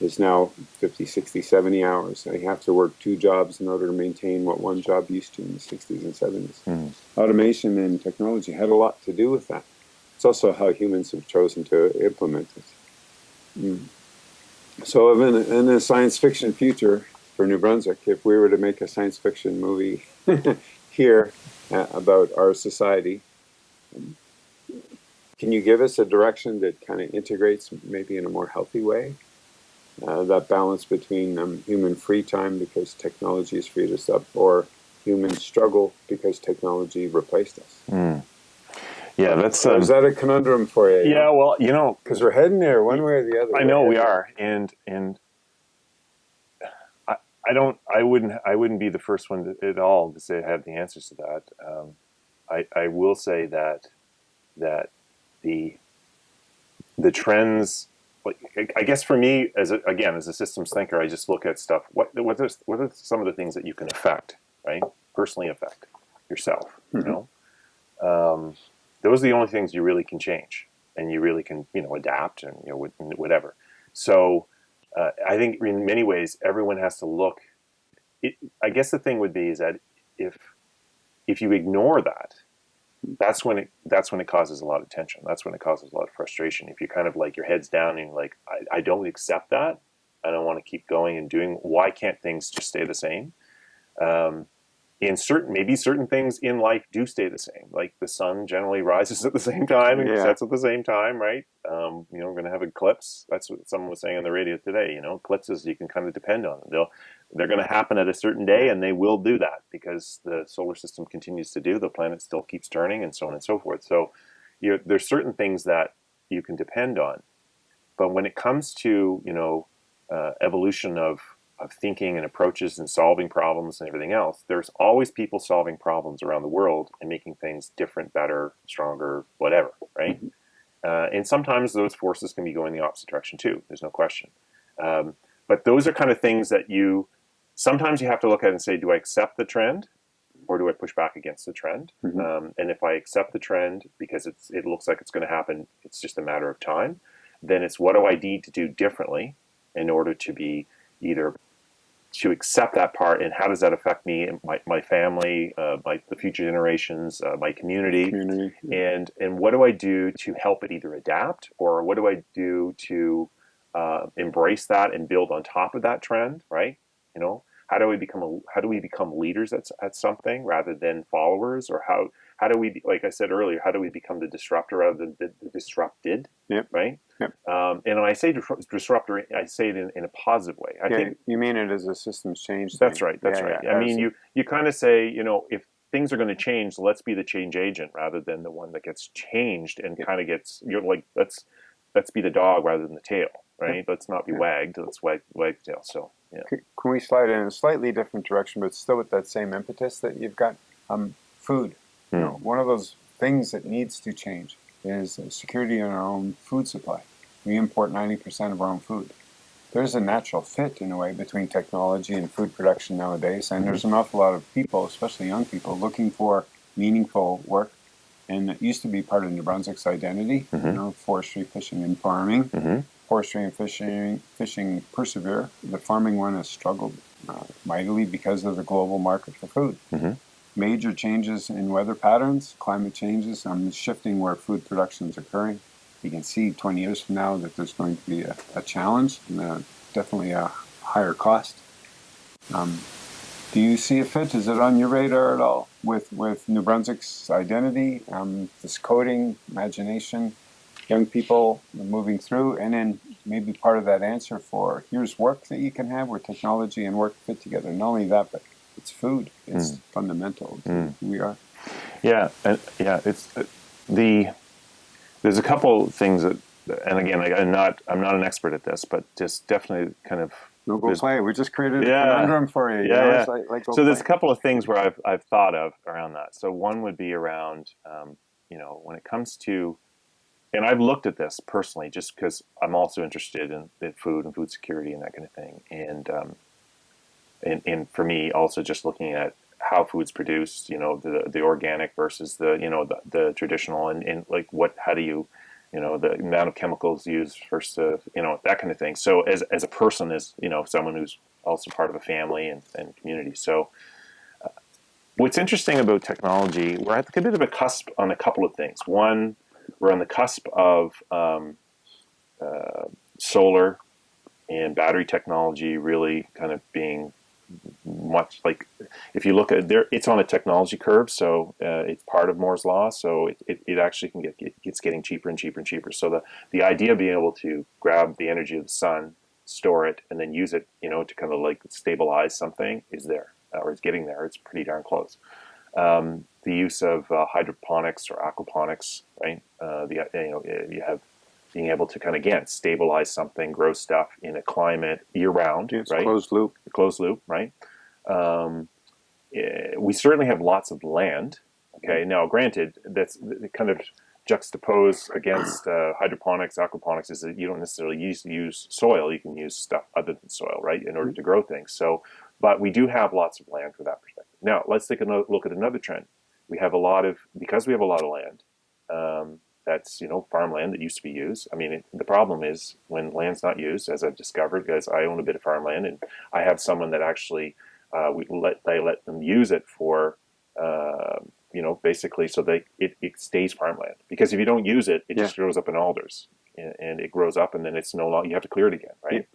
is now 50, 60, 70 hours. I have to work two jobs in order to maintain what one job used to in the 60s and 70s. Mm. Automation and technology had a lot to do with that. It's also how humans have chosen to implement it. Mm. So in a, in a science fiction future for New Brunswick, if we were to make a science fiction movie here uh, about our society, can you give us a direction that kind of integrates maybe in a more healthy way? Uh, that balance between um, human free time because technology has freed us up or human struggle because technology replaced us. Mm. Yeah, that's. Um, is that a conundrum for you? Yeah, well, you know, because we're heading there one way or the other. I know we are, and and I, I don't, I wouldn't, I wouldn't be the first one to, at all to say I have the answers to that. Um, I, I will say that that the the trends like I guess for me as a, again as a systems thinker I just look at stuff what what are, what are some of the things that you can affect right? Personally affect yourself mm-hmm. you know? Um, those are the only things you really can change and you really can you know adapt and you know whatever. So uh, I think in many ways everyone has to look it, I guess the thing would be is that if if you ignore that that's when it that's when it causes a lot of tension. That's when it causes a lot of frustration. If you're kind of like your head's down and you're like, I, I don't accept that. I don't want to keep going and doing. Why can't things just stay the same? Um, in certain maybe certain things in life do stay the same. Like the sun generally rises at the same time and yeah. sets at the same time, right? Um, you know, we're going to have eclipse. That's what someone was saying on the radio today. You know, eclipses you can kind of depend on. They'll they're going to happen at a certain day, and they will do that because the solar system continues to do. The planet still keeps turning, and so on and so forth. So, you know, there's certain things that you can depend on, but when it comes to you know uh, evolution of of thinking and approaches and solving problems and everything else, there's always people solving problems around the world and making things different, better, stronger, whatever, right? Mm-hmm. Uh, and sometimes those forces can be going the opposite direction too. There's no question. Um, but those are kind of things that you sometimes you have to look at it and say, do I accept the trend or do I push back against the trend? Mm-hmm. Um, and if I accept the trend because it's, it looks like it's going to happen, it's just a matter of time, then it's what do I need to do differently in order to be either to accept that part and how does that affect me and my, my family, uh, my, the future generations, uh, my community, community, and, and what do I do to help it either adapt or what do I do to uh, embrace that and build on top of that trend, right? You know, how do we become a, how do we become leaders at, at something rather than followers? Or how how do we like i said earlier how do we become the disruptor rather than the, the disrupted yep. right? Yep. Um, and when i say disruptor i say it in, in a positive way. I yeah, think you mean it as a systems change that's thing. right that's yeah, right. yeah, i mean you you kind of say you know if things are going to change let's be the change agent rather than the one that gets changed and kind of gets you're like let's let's be the dog rather than the tail right let's not be wagged let's wag wag the tail so yeah. Can we slide in a slightly different direction, but still with that same impetus that you've got? Um, food. Mm. You hmm. know, one of those things that needs to change is security in our own food supply. We import 90% of our own food. There's a natural fit, in a way, between technology and food production nowadays, and mm-hmm. there's an awful lot of people, especially young people, looking for meaningful work. And it used to be part of New Brunswick's identity, mm-hmm. you know, forestry, fishing, and farming. Mm-hmm forestry and fishing, fishing persevere. The farming one has struggled uh, mightily because of the global market for food. Mm-hmm. Major changes in weather patterns, climate changes, um, shifting where food production is occurring. You can see 20 years from now that there's going to be a, a challenge and a, definitely a higher cost. Um, do you see a fit? Is it on your radar at all with, with New Brunswick's identity, um, this coding, imagination, young people moving through, and then maybe part of that answer for here's work that you can have where technology and work fit together. Not only that, but it's food. It's mm. fundamental mm. we are. Yeah, and yeah, it's uh, the. There's a couple things that, and again, I, am not I'm not an expert at this, but just definitely kind of. No, go play. We just created yeah, a conundrum for you. Yeah, you know? yeah. Like, like so play. there's a couple of things where I've I've thought of around that. So one would be around, um, you know, when it comes to and I've looked at this personally just because I'm also interested in, food and food security and that kind of thing. And um, and, and for me, also just looking at how food's produced, you know, the the organic versus the you know the, the traditional, and, and like what how do you you know the amount of chemicals used versus the, you know that kind of thing. So as as a person, as you know, someone who's also part of a family and, and community. So uh, what's interesting about technology, we're at a bit of a cusp on a couple of things. One, we're on the cusp of um, uh, solar and battery technology really kind of being much like if you look at there it's on a technology curve so uh, it's part of Moore's law so it, it, it actually can get it gets getting cheaper and cheaper and cheaper. So the the idea of being able to grab the energy of the sun store it and then use it you know to kind of like stabilize something is there or it's getting there. It's pretty darn close um, the use of uh, hydroponics or aquaponics right uh, the you know you have being able to kind of again stabilize something, grow stuff in a climate year round, it's right? Closed loop. Closed loop, right? Um, eh, we certainly have lots of land. Okay, now granted, that's kind of juxtaposed against uh, hydroponics, aquaponics is that you don't necessarily use use soil. You can use stuff other than soil, right, in order to grow things. So, but we do have lots of land for that perspective. Now, let's take a look at another trend. We have a lot of because we have a lot of land. Um, that's you know farmland that used to be used. I mean, it, the problem is when land's not used, as I've discovered, because I own a bit of farmland, and I have someone that actually uh, we let they let them use it for uh, you know basically so they it, it stays farmland because if you don't use it, it yeah. just grows up in alders and, and, it grows up and then it's no longer you have to clear it again, right?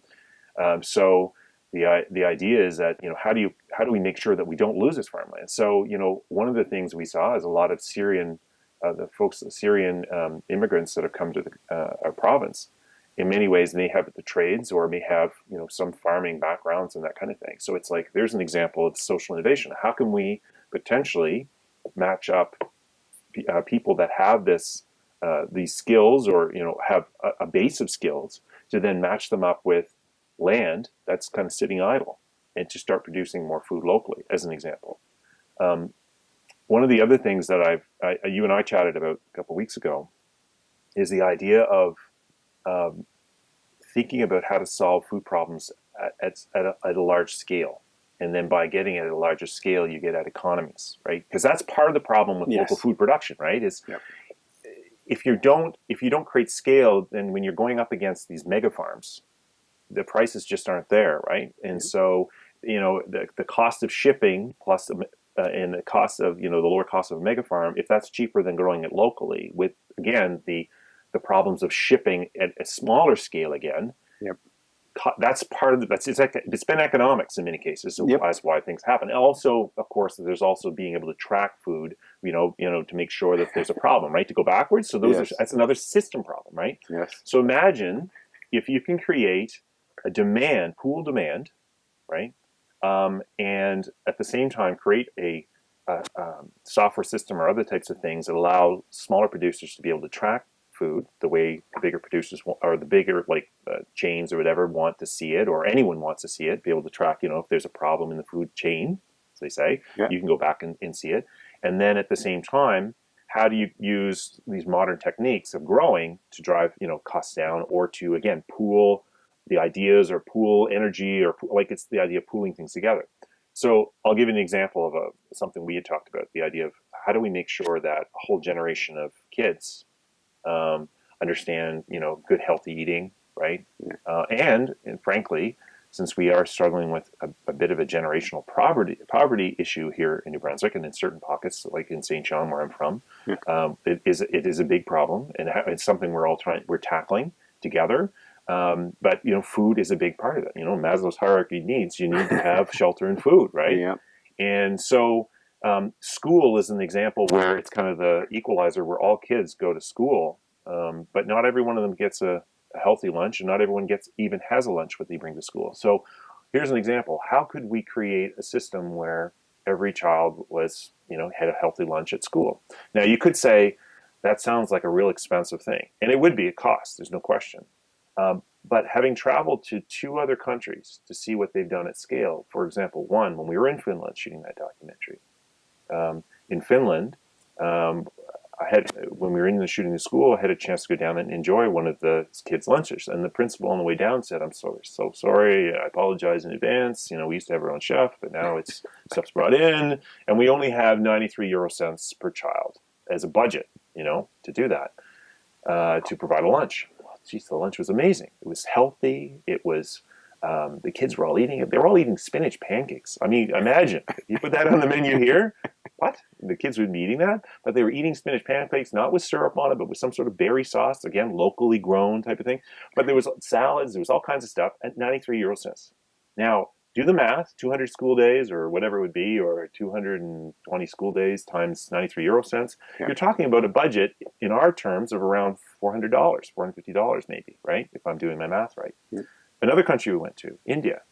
Yeah. Um, so the the idea is that you know how do you how do we make sure that we don't lose this farmland? So you know one of the things we saw is a lot of Syrian uh, the folks, the Syrian um, immigrants that have come to the, uh, our province, in many ways may have the trades or may have you know some farming backgrounds and that kind of thing. So it's like there's an example of social innovation. How can we potentially match up uh, people that have this uh, these skills or you know have a, a base of skills to then match them up with land that's kind of sitting idle and to start producing more food locally, as an example. Um, one of the other things that I've, I, you and I chatted about a couple weeks ago is the idea of um, thinking about how to solve food problems at, at, at, a, at, a, large scale. And then by getting at a larger scale, you get at economies, right? Because that's part of the problem with yes. local food production, right? Is yep. if you don't if you don't create scale, then when you're going up against these mega farms, the prices just aren't there, right? And so you know the, the cost of shipping plus uh, and the cost of you know the lower cost of a mega farm, if that's cheaper than growing it locally, with again the the problems of shipping at a smaller scale again. Yep. That's part of the, that's it's, it's been economics in many cases, so yep. that's why things happen. And also, of course, there's also being able to track food, you know, you know, to make sure that there's a problem, right? To go backwards, so those yes. are that's another system problem, right? Yes. So imagine if you can create a demand, pool demand, right? um, and at the same time create a, a um, software system or other types of things that allow smaller producers to be able to track food the way the bigger producers want, or the bigger like uh, chains or whatever want to see it, or anyone wants to see it, be able to track, you know, if there's a problem in the food chain, as they say, yeah. you can go back and, and see it. And then at the same time, how do you use these modern techniques of growing to drive, you know, costs down or to, again, pool the ideas or pool energy or like it's the idea of pooling things together. So I'll give you an example of a, something we had talked about, the idea of how do we make sure that a whole generation of kids um, understand, you know, good healthy eating, right? Uh, and, and frankly, since we are struggling with a, a, bit of a generational poverty poverty issue here in New Brunswick and in certain pockets, like in Saint John, where I'm from, um, it is it is a big problem, and it's something we're all trying we're tackling together. Um, but you know, food is a big part of it. You know, Maslow's hierarchy needs you need to have shelter and food, right? Yeah. And so, um, school is an example where it's kind of the equalizer where all kids go to school, um, but not every one of them gets a, a, healthy lunch, and not everyone gets even has a lunch what they bring to school. So, here's an example: how could we create a system where every child was, you know, had a healthy lunch at school? Now, you could say that sounds like a real expensive thing, and it would be a cost. There's no question. Um, but having traveled to two other countries to see what they've done at scale, for example, one, when we were in Finland shooting that documentary, um, in Finland, um, I had when we were in the shooting the school, I had a chance to go down and enjoy one of the kids' lunches. And the principal on the way down said, "I'm so so sorry. I apologize in advance. You know, we used to have our own chef, but now it's stuff's brought in, and we only have 93 euro cents per child as a budget. You know, to do that, uh, to provide a lunch. Geez, the lunch was amazing. It was healthy. It was." Um, the kids were all eating it. They were all eating spinach pancakes. I mean, imagine you put that on the menu here. What? The kids would be eating that, but they were eating spinach pancakes not with syrup on it, but with some sort of berry sauce. Again, locally grown type of thing. But there was salads. There was all kinds of stuff at 93 euro cents. Now, do the math: 200 school days, or whatever it would be, or 220 school days times 93 euro cents. Yeah. You're talking about a budget in our terms of around $400, $450 maybe, right? If I'm doing my math right. Yeah. Another country we went to, India.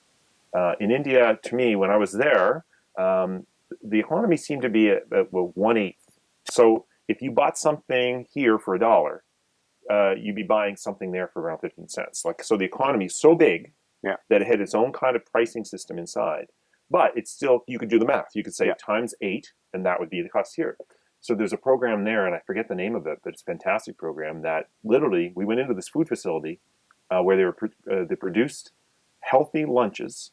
Uh, in India, to me, when I was there, um, the economy seemed to be at, at well, one eighth. So if you bought something here for a dollar, uh, you'd be buying something there for around 15 cents. Like so, the economy is so big yeah. that it had its own kind of pricing system inside. But it's still you could do the math. You could say yeah. times eight, and that would be the cost here. So there's a program there, and I forget the name of it, but it's a fantastic program that literally we went into this food facility uh, where they were uh, they produced healthy lunches,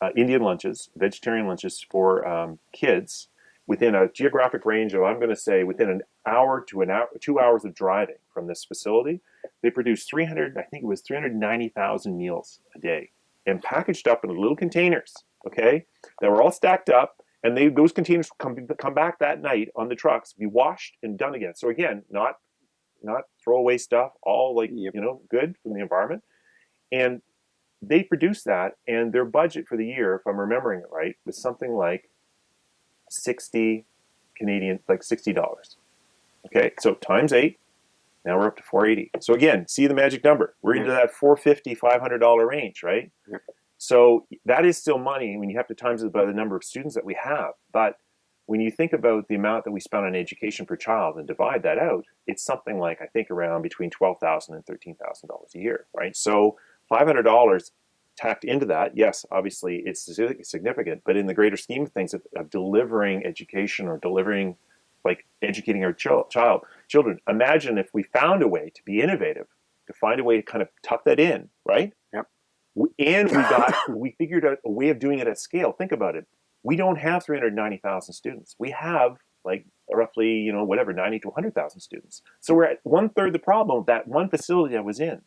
uh, Indian lunches, vegetarian lunches for um, kids within a geographic range of I'm going to say within an hour to an hour, two hours of driving from this facility. They produced 300, I think it was 390,000 meals a day, and packaged up in little containers. Okay, that were all stacked up and they those containers come come back that night on the trucks, be washed and done again. So again, not not throwaway stuff, all like yep. you know good from the environment. And they produced that, and their budget for the year, if I'm remembering it right, was something like sixty Canadian, like sixty dollars. Okay, so times eight. Now we're up to 480. So again, see the magic number. We're into that 450 $500 range, right? So that is still money when you have to times it by the number of students that we have. But when you think about the amount that we spend on education per child and divide that out, it's something like I think around between twelve thousand and thirteen thousand dollars a year, right? So five hundred dollars tacked into that, yes, obviously it's significant, but in the greater scheme of things of, of delivering education or delivering, like educating our ch child children, imagine if we found a way to be innovative, to find a way to kind of tuck that in, right? Yep. And we got we figured out a way of doing it at scale. Think about it we don't have 390,000 students. We have like roughly, you know, whatever, 90 to 100,000 students. So we're at one third the problem of that one facility I was in.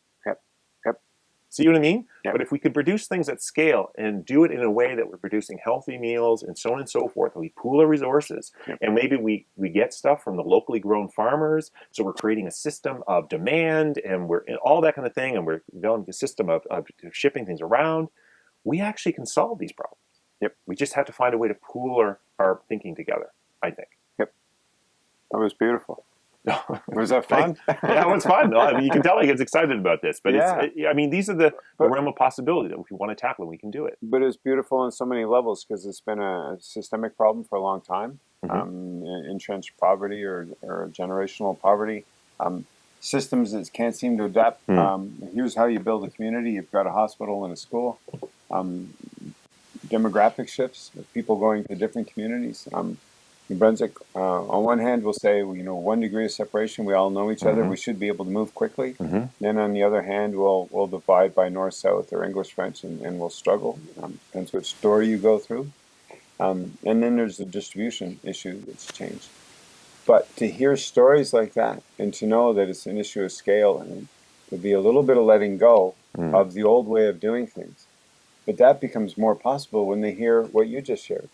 See what I mean? Yep. But if we could produce things at scale and do it in a way that we're producing healthy meals and so on and so forth, and we pool our resources, yep. and maybe we, we get stuff from the locally grown farmers, so we're creating a system of demand and we're and all that kind of thing, and we're developing a system of, of shipping things around, we actually can solve these problems. Yep. We just have to find a way to pool our, our thinking together, I think. Yep. That was beautiful. was that fun? yeah, it was fun. I mean, you can tell he gets excited about this, but yeah. it's, I mean, these are the, the realm of possibility that if we want to tackle it, we can do it. But it's beautiful on so many levels because it's been a systemic problem for a long time. Mm -hmm. um, entrenched poverty or, or generational poverty. Um, systems that can't seem to adapt. Mm. Um, here's how you build a community. You've got a hospital and a school. Um, demographic shifts of people going to different communities. New Brunswick, uh, on one hand, we'll say, you know, one degree of separation, we all know each other, mm-hmm. we should be able to move quickly. Mm-hmm. Then on the other hand, we'll, we'll divide by north, south, or English, French, and, and we'll struggle. Um, depends which door you go through. Um, and then there's the distribution issue that's changed. But to hear stories like that and to know that it's an issue of scale and to be a little bit of letting go mm. of the old way of doing things but that becomes more possible when they hear what you just shared.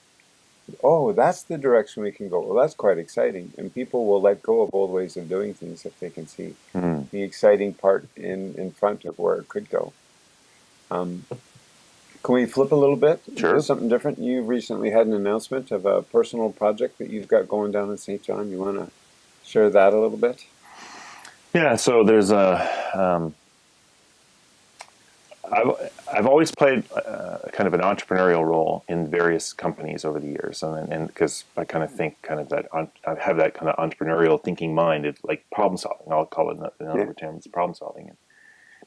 Oh, that's the direction we can go. Well, that's quite exciting. And people will let go of old ways of doing things if they can see mm. the exciting part in, in front of where it could go. Um, can we flip a little bit? Sure. Something different. You recently had an announcement of a personal project that you've got going down in Saint John. You want to share that a little bit? Yeah, so there's a um, I've, I've always played uh, kind of an entrepreneurial role in various companies over the years, and because I kind of think kind of that I have that kind of entrepreneurial thinking mind, it's like problem solving. I'll call it in other yeah. terms, problem solving.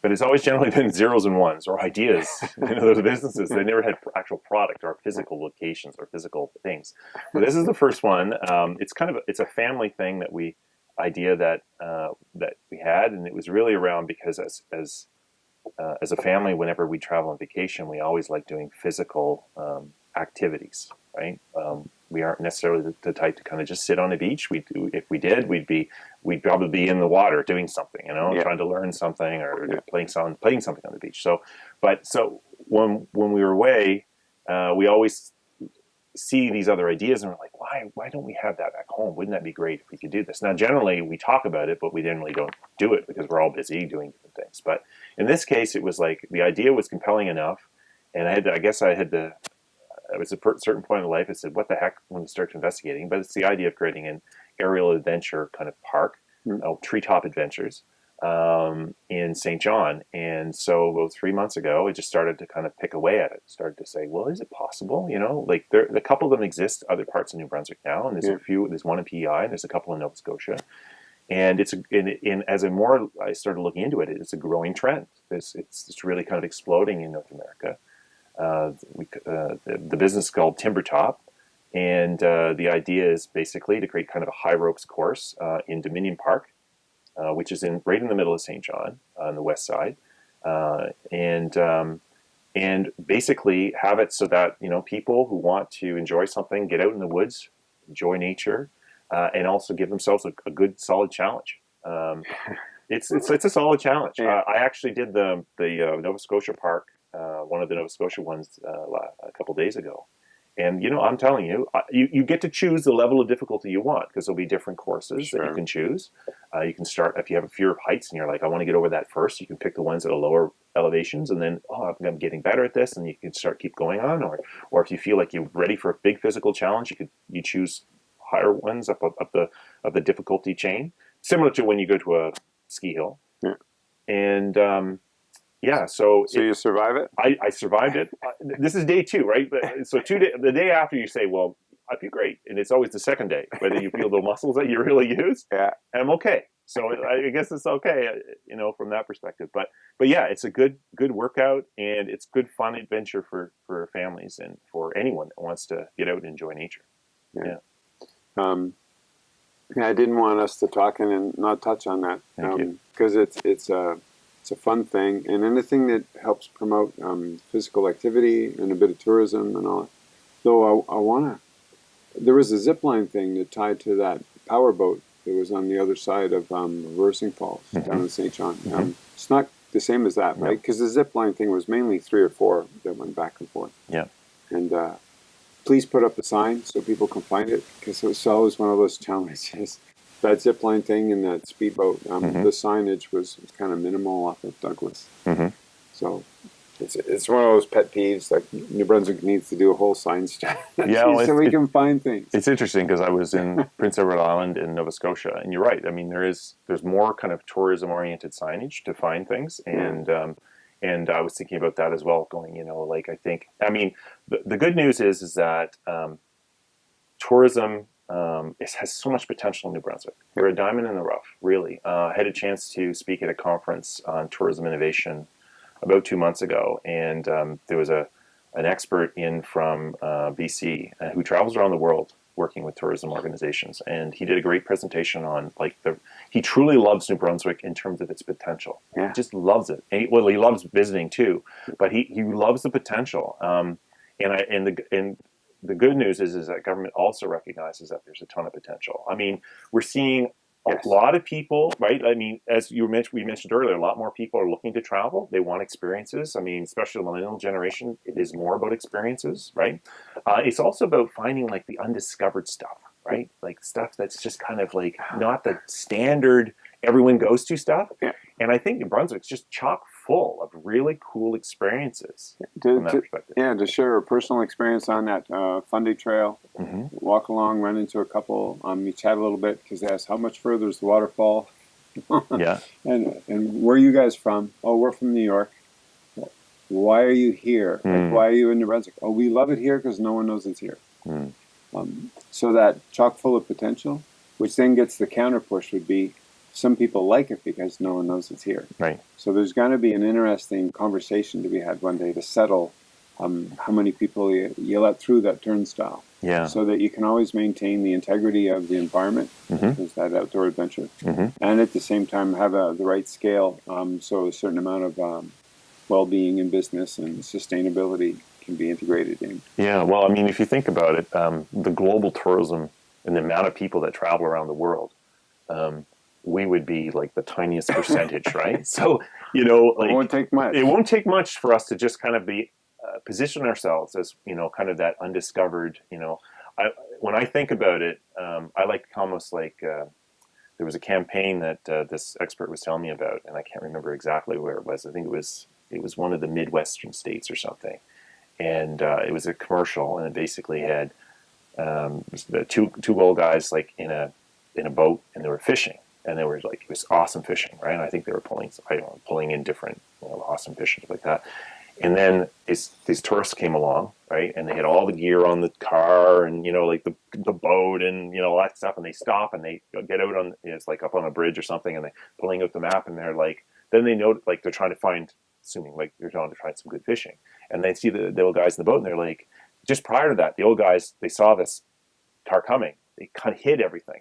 But it's always generally been zeros and ones or ideas. you know, those businesses they never had actual product or physical locations or physical things. But this is the first one. Um, it's kind of a, it's a family thing that we idea that uh, that we had, and it was really around because as as uh, as a family, whenever we travel on vacation, we always like doing physical um, activities, right? Um, we aren't necessarily the, the, type to kind of just sit on a beach. We do, if we did, we'd be we'd probably be in the water doing something, you know, yeah. trying to learn something or yeah. playing some playing something on the beach. So, but so when when we were away, uh, we always see these other ideas and we're like, why why don't we have that back home? Wouldn't that be great if we could do this? Now, generally we talk about it, but we generally don't do it because we're all busy doing different things. But in this case, it was like the idea was compelling enough, and I had to, I guess I had to. It was a certain point in life. I said, "What the heck?" When we start investigating, but it's the idea of creating an aerial adventure kind of park, mm. oh, treetop adventures, um, in Saint John. And so about three months ago, I just started to kind of pick away at it. Started to say, well, is it possible? You know, like there, a couple of them exist other parts of New Brunswick now, and there's yeah. a few. There's one in PEI, and there's a couple in Nova Scotia. And it's in, in as a more I started looking into it, it's a growing trend. It's it's, it's really kind of exploding in North America. Uh, we, uh, the, the, business is called Timbertop, and uh, the idea is basically to create kind of a high ropes course uh, in Dominion Park uh, which is in right in the middle of Saint John on the west side, uh, and um, and basically have it so that you know people who want to enjoy something, get out in the woods, enjoy nature, uh, and also give themselves a, a good solid challenge. Um, it's, it's it's a solid challenge. Yeah. Uh, I actually did the the uh, Nova Scotia Park, one of the Nova Scotia ones, a couple days ago, and you know, I'm telling you, uh, you, you get to choose the level of difficulty you want because there'll be different courses sure. that you can choose. Uh, you can start if you have a fear of heights and you're like, I want to get over that first. You can pick the ones at a lower elevations, and then oh, I'm getting better at this, and you can start keep going on. Or or if you feel like you're ready for a big physical challenge, you could you choose higher ones up up, up the up the difficulty chain, similar to when you go to a ski hill. Yeah. And um, yeah, so so it, you survive it. I, I survived it. Uh, this is day two, right? So two day, the day after, you say, "Well, I feel great," and it's always the second day whether you feel the muscles that you really use. Yeah, and I'm okay. So I guess it's okay, uh, you know, from that perspective. But but yeah, it's a good good workout and it's good fun adventure for for families and for anyone that wants to get out and enjoy nature. Yeah. yeah. Um, yeah, I didn't want us to talk and not touch on that because um, it's it's a uh, it's a fun thing, and anything that helps promote um, physical activity and a bit of tourism and all. That. Though I, I want to, there was a zip line thing that tied to that power boat that was on the other side of um, Reversing Falls mm -hmm. down in Saint John. Mm -hmm. um, it's not the same as that, right? Because the zip line thing was mainly three or four that went back and forth. Yeah. And uh, please put up a sign so people can find it because it was always one of those challenges that zip line thing and that speedboat, um, mm -hmm. the signage was, kind of minimal off of Douglas. Mm -hmm. So it's it's one of those pet peeves. Like New Brunswick needs to do a whole sign strategy yeah, well, so we can find things. It's interesting because I was in Prince Edward Island in Nova Scotia, and you're right. I mean, there is there's more kind of tourism oriented signage to find things, and um, and I was thinking about that as well. Going, you know, like I think, I mean, the, the good news is is that um, tourism um, it has so much potential in New Brunswick. We're a diamond in the rough, really. Uh, I had a chance to speak at a conference on tourism innovation about two months ago, and um, there was a an expert in from uh, BC uh, who travels around the world working with tourism organizations, and he did a great presentation on like the. He truly loves New Brunswick in terms of its potential. Yeah. He just loves it. He, well, he loves visiting too, but he he loves the potential. Um, and I and the and the good news is, is that government also recognizes that there's a ton of potential. I mean, we're seeing a yes. lot of people, right? I mean, as you mentioned, we mentioned earlier, a lot more people are looking to travel. They want experiences. I mean, especially the millennial generation, it is more about experiences, right? Uh, it's also about finding like the undiscovered stuff, right? Like stuff that's just kind of like not the standard everyone goes to stuff. Yeah. And I think New Brunswick's just chock full of really cool experiences to, from that to, perspective. Yeah, to share a personal experience on that uh, Fundy Trail, mm -hmm. walk along, run into a couple, um, you chat a little bit because they ask how much further is the waterfall. yeah. And and where are you guys from? Oh, we're from New York. Why are you here? Mm. Like, why are you in New Brunswick? Oh, we love it here because no one knows it's here. Mm. Um, so that chock full of potential, which then gets the counter push would be some people like it because no one knows it's here. Right. So there's going to be an interesting conversation to be had one day to settle um, how many people you, you, let through that turnstile. Yeah. So that you can always maintain the integrity of the environment, Mhm. is that outdoor adventure, Mhm. and at the same time have a, the right scale, um, so a certain amount of um, well-being in business and sustainability can be integrated in. Yeah, well, I mean, if you think about it, um, the global tourism and the amount of people that travel around the world, um, we would be like the tiniest percentage, right? So, you know, like it won't take much. it won't take much for us to just kind of be uh, position ourselves as you know, kind of that undiscovered. You know, I, when I think about it, um, I like almost like uh, there was a campaign that uh, this expert was telling me about, and I can't remember exactly where it was. I think it was it was one of the midwestern states or something, and uh, it was a commercial, and it basically had um, the two two old guys like in a in a boat, and they were fishing, and they were like it was awesome fishing, right? And I think they were pulling know, pulling in different you know, awesome fishing like that. And then these these tourists came along, right? And they had all the gear on the car, and you know, like the the boat, and you know, all that stuff. And they stop and they get out on it's like up on a bridge or something, and they're pulling out the map, and they're like, then they know like they're trying to find, assuming like they're trying to find some good fishing, and they see the, the old guys in the boat, and they're like, just prior to that, the old guys they saw this car coming, they kind of hid everything,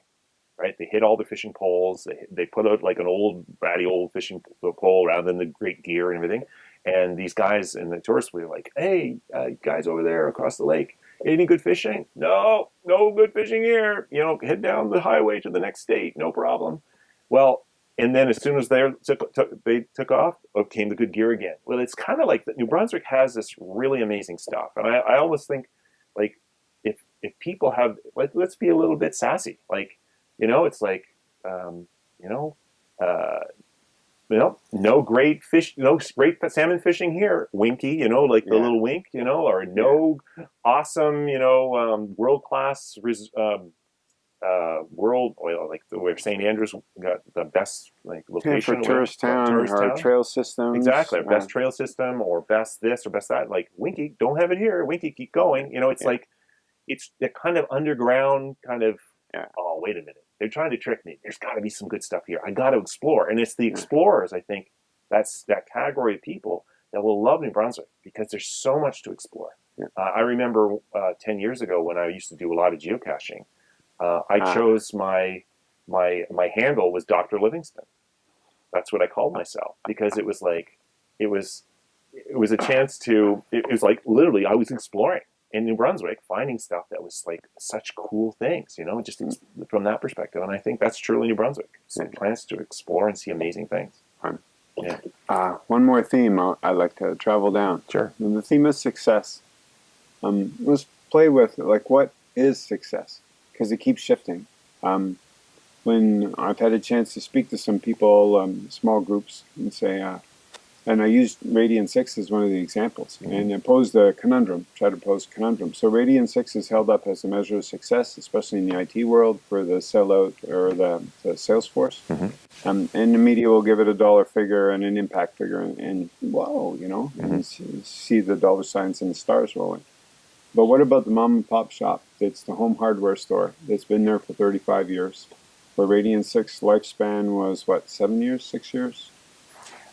right? They hit all the fishing poles. They, they put out like an old, ratty old fishing pole rather than the great gear and everything. And these guys and the tourists were like, hey, uh, guys over there across the lake, any good fishing? No, no good fishing here. You know, head down the highway to the next state, no problem. Well, and then as soon as they took, took, they took off, up came the good gear again. Well, it's kind of like. New Brunswick has this really amazing stuff, and I, I almost think like if if people have like, let's be a little bit sassy, like you know, it's like um, you know. Uh, you know, no great fish, no great salmon fishing here. Winky, you know, like the Yeah. little wink, you know, or no awesome, you know, um, world class um, uh, world, well, like the where St. Andrews got the best like Yeah, location for where- tourist town tourist or town. trail systems. Exactly, uh, best trail system or best this or best that. Like Winky, don't have it here. Winky, keep going. You know, it's Yeah. like it's the kind of underground kind of. Yeah. Oh, wait a minute! They're trying to trick me. There's got to be some good stuff here. I got to explore, and it's the explorers. I think that's that category of people that will love New Brunswick because there's so much to explore. Yeah. Uh, I remember uh, ten years ago when I used to do a lot of geocaching. Uh, I Ah. chose my my my handle was Doctor Livingston. That's what I called myself because it was like it was it was a chance to it was like literally I was exploring in New Brunswick, finding stuff that was like such cool things, you know, just from that perspective. And I think that's truly New Brunswick. Some plans to explore and see amazing things. Fun. Yeah, Uh, one more theme I- I'd like to travel down. sure. And the theme is success. Um, let's play with like what is success because it keeps shifting. Um, when I've had a chance to speak to some people, um, small groups, and say, uh, and I used Radian Six as one of the examples, and I posed a conundrum, tried to pose a conundrum. So Radian Six is held up as a measure of success, especially in the IT world for the sellout or the, the Salesforce. Mhm. Um, and the media will give it a dollar figure and an impact figure, and, and whoa, you know, and see, see the dollar signs and the stars rolling. But what about the mom and pop shop that's the home hardware store that's been there for 35 years? Where Radian 6 lifespan was what, seven years, six years?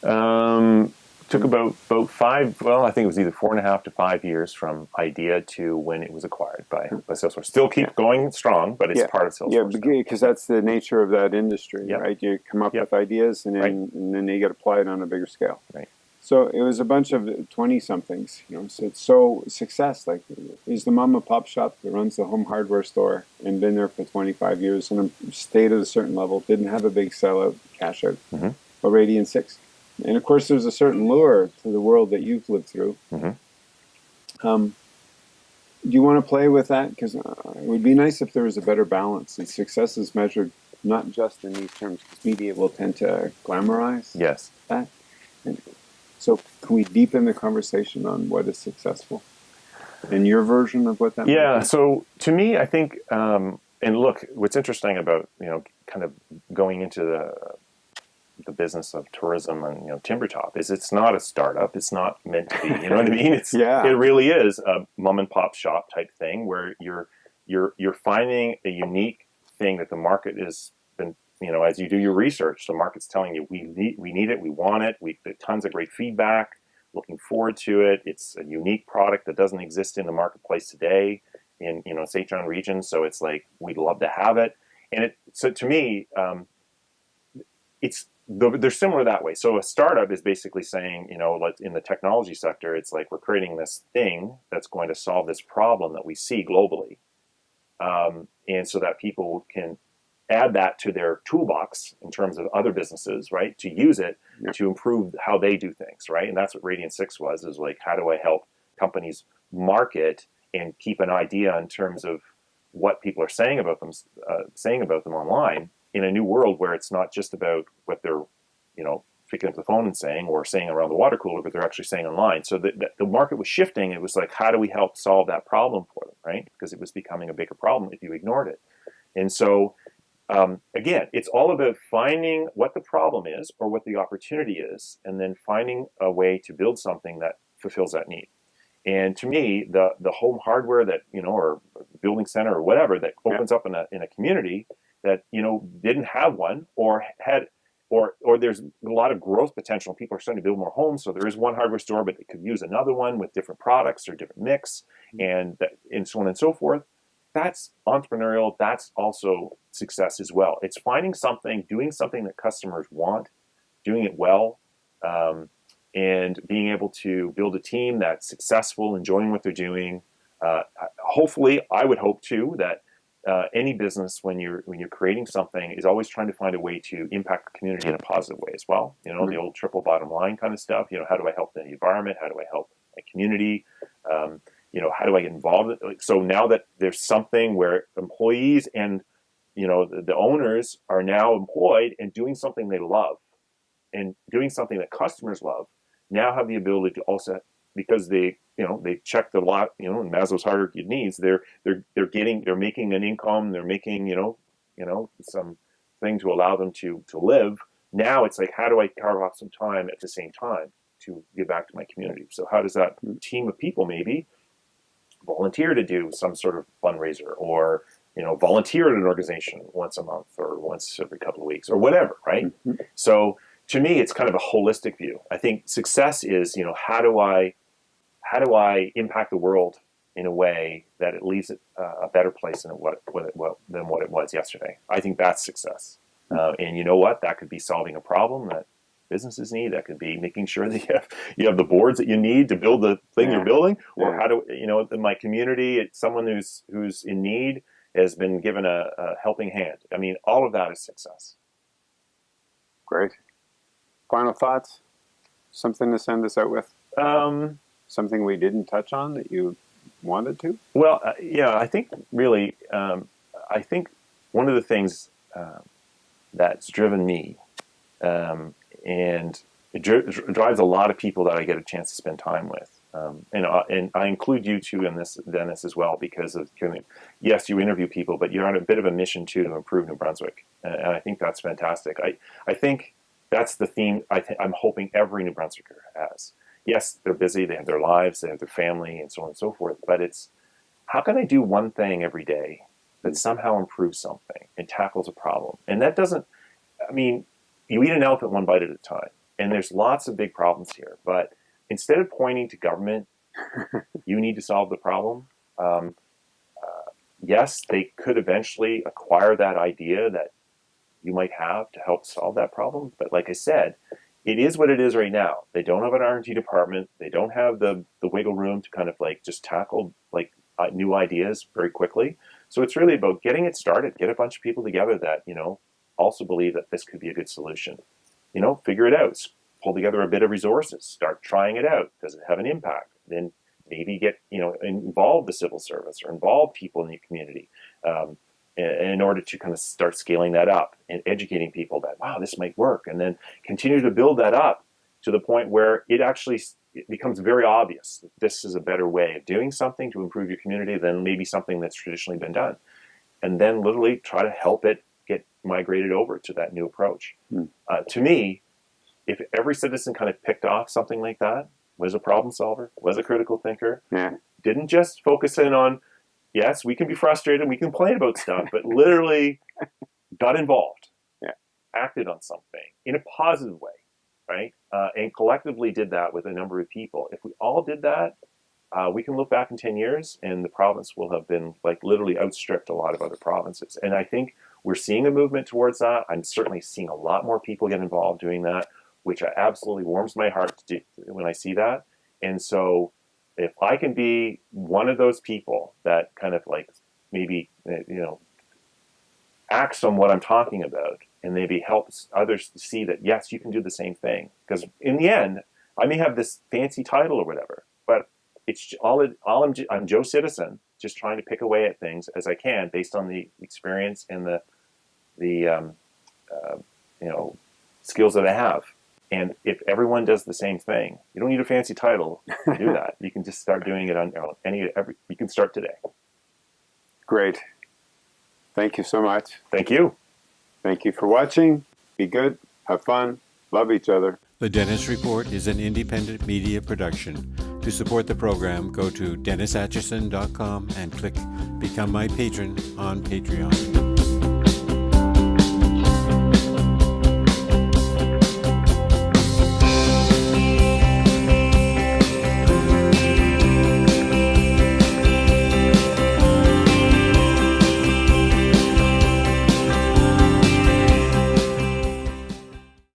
Um, took about about five. Well, I think it was either four and a half to five years from idea to when it was acquired by, by Salesforce. Still keep Yeah. going strong, but it's Yeah. part of Salesforce. Yeah, because that's the nature of that industry, Yep. right? You come up Yep. with ideas and then, Right. and then they get applied on a bigger scale. Right. So it was a bunch of 20 somethings, you know. So, so success, like, is the mom and pop shop that runs the home hardware store and been there for 25 years and stayed at a certain level, didn't have a big sellout, cash out, Mhm. a Radian 6. And of course, there's a certain lure to the world that you've lived through. Mhm. Um, do you want to play with that? Because uh, it would be nice if there was a better balance. And success is measured not just in these terms, because media will tend to glamorize Yes. that. And so, can we deepen the conversation on what is successful? And your version of what that Yeah. be? So to me, I think, um, and look, what's interesting about you know, kind of going into the the business of tourism and you know timber top is it's not a startup it's not meant to be you know what i mean it's Yeah. it really is a mom and pop shop type thing where you're you're you're finding a unique thing that the market has been you know as you do your research the market's telling you we need we need it we want it we tons of great feedback looking forward to it it's a unique product that doesn't exist in the marketplace today in you know John region. So it's like we'd love to have it, and it so to me, um, it's they're similar that way. So a startup is basically saying, you know, like in the technology sector, it's like we're creating this thing that's going to solve this problem that we see globally, um, and so that people can add that to their toolbox in terms of other businesses, right? To use it yeah. to improve how they do things, right? And that's what Radian Six was, is like, how do I help companies market and keep an idea in terms of what people are saying about them, uh, saying about them online in a new world where it's not just about what they're, you know, picking up the phone and saying or saying around the water cooler, but they're actually saying online. So the, the, the market was shifting. It was like, how do we help solve that problem for them, right? Because it was becoming a bigger problem if you ignored it. And so um, again, it's all about finding what the problem is or what the opportunity is, and then finding a way to build something that fulfills that need. And to me, the the home hardware that you know, or building center or whatever that opens yeah. up in a in a community that you know didn't have one or had or or there's a lot of growth potential. People are starting to build more homes, so there is one hardware store, but it could use another one with different products or different mix, mm-hmm. and that, and so on and so forth that's entrepreneurial. That's also success as well. It's finding something, doing something that customers want, doing it well, um, and being able to build a team that's successful, enjoying what they're doing. Uh, hopefully, I would hope too that uh, any business, when you're when you're creating something, is always trying to find a way to impact the community in a positive way as well. You know, mm-hmm. the old triple bottom line kind of stuff. You know, how do I help the environment? How do I help a community? Um, you know, how do I get involved? So now that there's something where employees and, you know, the, the owners are now employed and doing something they love and doing something that customers love, now have the ability to also, because they, you know, they check the lot, you know, in Maslow's hierarchy of needs, they're, they're, they're getting, they're making an income, they're making, you know, you know, some thing to allow them to, to live. Now it's like, how do I carve out some time at the same time to give back to my community? So how does that team of people maybe volunteer to do some sort of fundraiser or you know volunteer at an organization once a month or once every couple of weeks or whatever right mm-hmm. so to me it's kind of a holistic view i think success is you know how do i how do i impact the world in a way that it leaves it uh, a better place than what, what, what, than what it was yesterday i think that's success uh, and you know what that could be solving a problem that businesses need. That could be making sure that you have you have the boards that you need to build the thing yeah. you're building, or yeah. how do you know in my community, it's someone who's who's in need has been given a, a helping hand. I mean, all of that is success. Great. Final thoughts? Something to send us out with? Um, Something we didn't touch on that you wanted to? Well, uh, yeah, I think really, um, I think one of the things uh, that's driven me um, and it dri- drives a lot of people that I get a chance to spend time with. Um, and, uh, and I include you too in this, Dennis, as well, because of yes, you interview people, but you're on a bit of a mission too to improve New Brunswick, and, and I think that's fantastic. I I think that's the theme I I'm hoping every New Brunswicker has. Yes, they're busy, they have their lives, they have their family, and so on and so forth. But it's how can I do one thing every day that somehow improves something and tackles a problem? And that doesn't. I mean, you eat an elephant one bite at a time. And there's lots of big problems here. But instead of pointing to government, you need to solve the problem. Um, uh, yes, they could eventually acquire that idea that you might have to help solve that problem. But like I said, it is what it is right now. They don't have an R&D department. They don't have the, the wiggle room to kind of like just tackle like uh, new ideas very quickly. So it's really about getting it started, get a bunch of people together that, you know, also believe that this could be a good solution. You know, figure it out. Pull together a bit of resources. Start trying it out. Does it have an impact? Then maybe get you know involve the civil service or involve people in the community um, in order to kind of start scaling that up and educating people that wow this might work, and then continue to build that up to the point where it actually it becomes very obvious that this is a better way of doing something to improve your community than maybe something that's traditionally been done. And then literally try to help it get migrated over to that new approach. Hmm. Uh, to me, if every citizen kind of picked off something like that, was a problem solver, was a critical thinker, yeah. didn't just focus in on, yes, we can be frustrated, we complain about stuff, but literally got involved, yeah. acted on something in a positive way, right? Uh, and collectively did that with a number of people. If we all did that, uh, we can look back in 10 years and the province will have been like literally outstripped a lot of other provinces. And I think we're seeing a movement towards that. I'm certainly seeing a lot more people get involved doing that, which absolutely warms my heart do, when I see that. And so if I can be one of those people that kind of like maybe, you know, acts on what I'm talking about and maybe helps others see that, yes, you can do the same thing. Because in the end, I may have this fancy title or whatever, but it's all, it, all I'm, I'm Joe Citizen, just trying to pick away at things as I can based on the experience and the, the um, uh, you know, skills that I have. And if everyone does the same thing, you don't need a fancy title to do that. You can just start doing it on any every. You can start today. Great. Thank you so much. Thank you. Thank you for watching. Be good. Have fun. Love each other. The Dennis Report is an independent media production. To support the program, go to DennisAtchison.com and click Become My Patron on Patreon.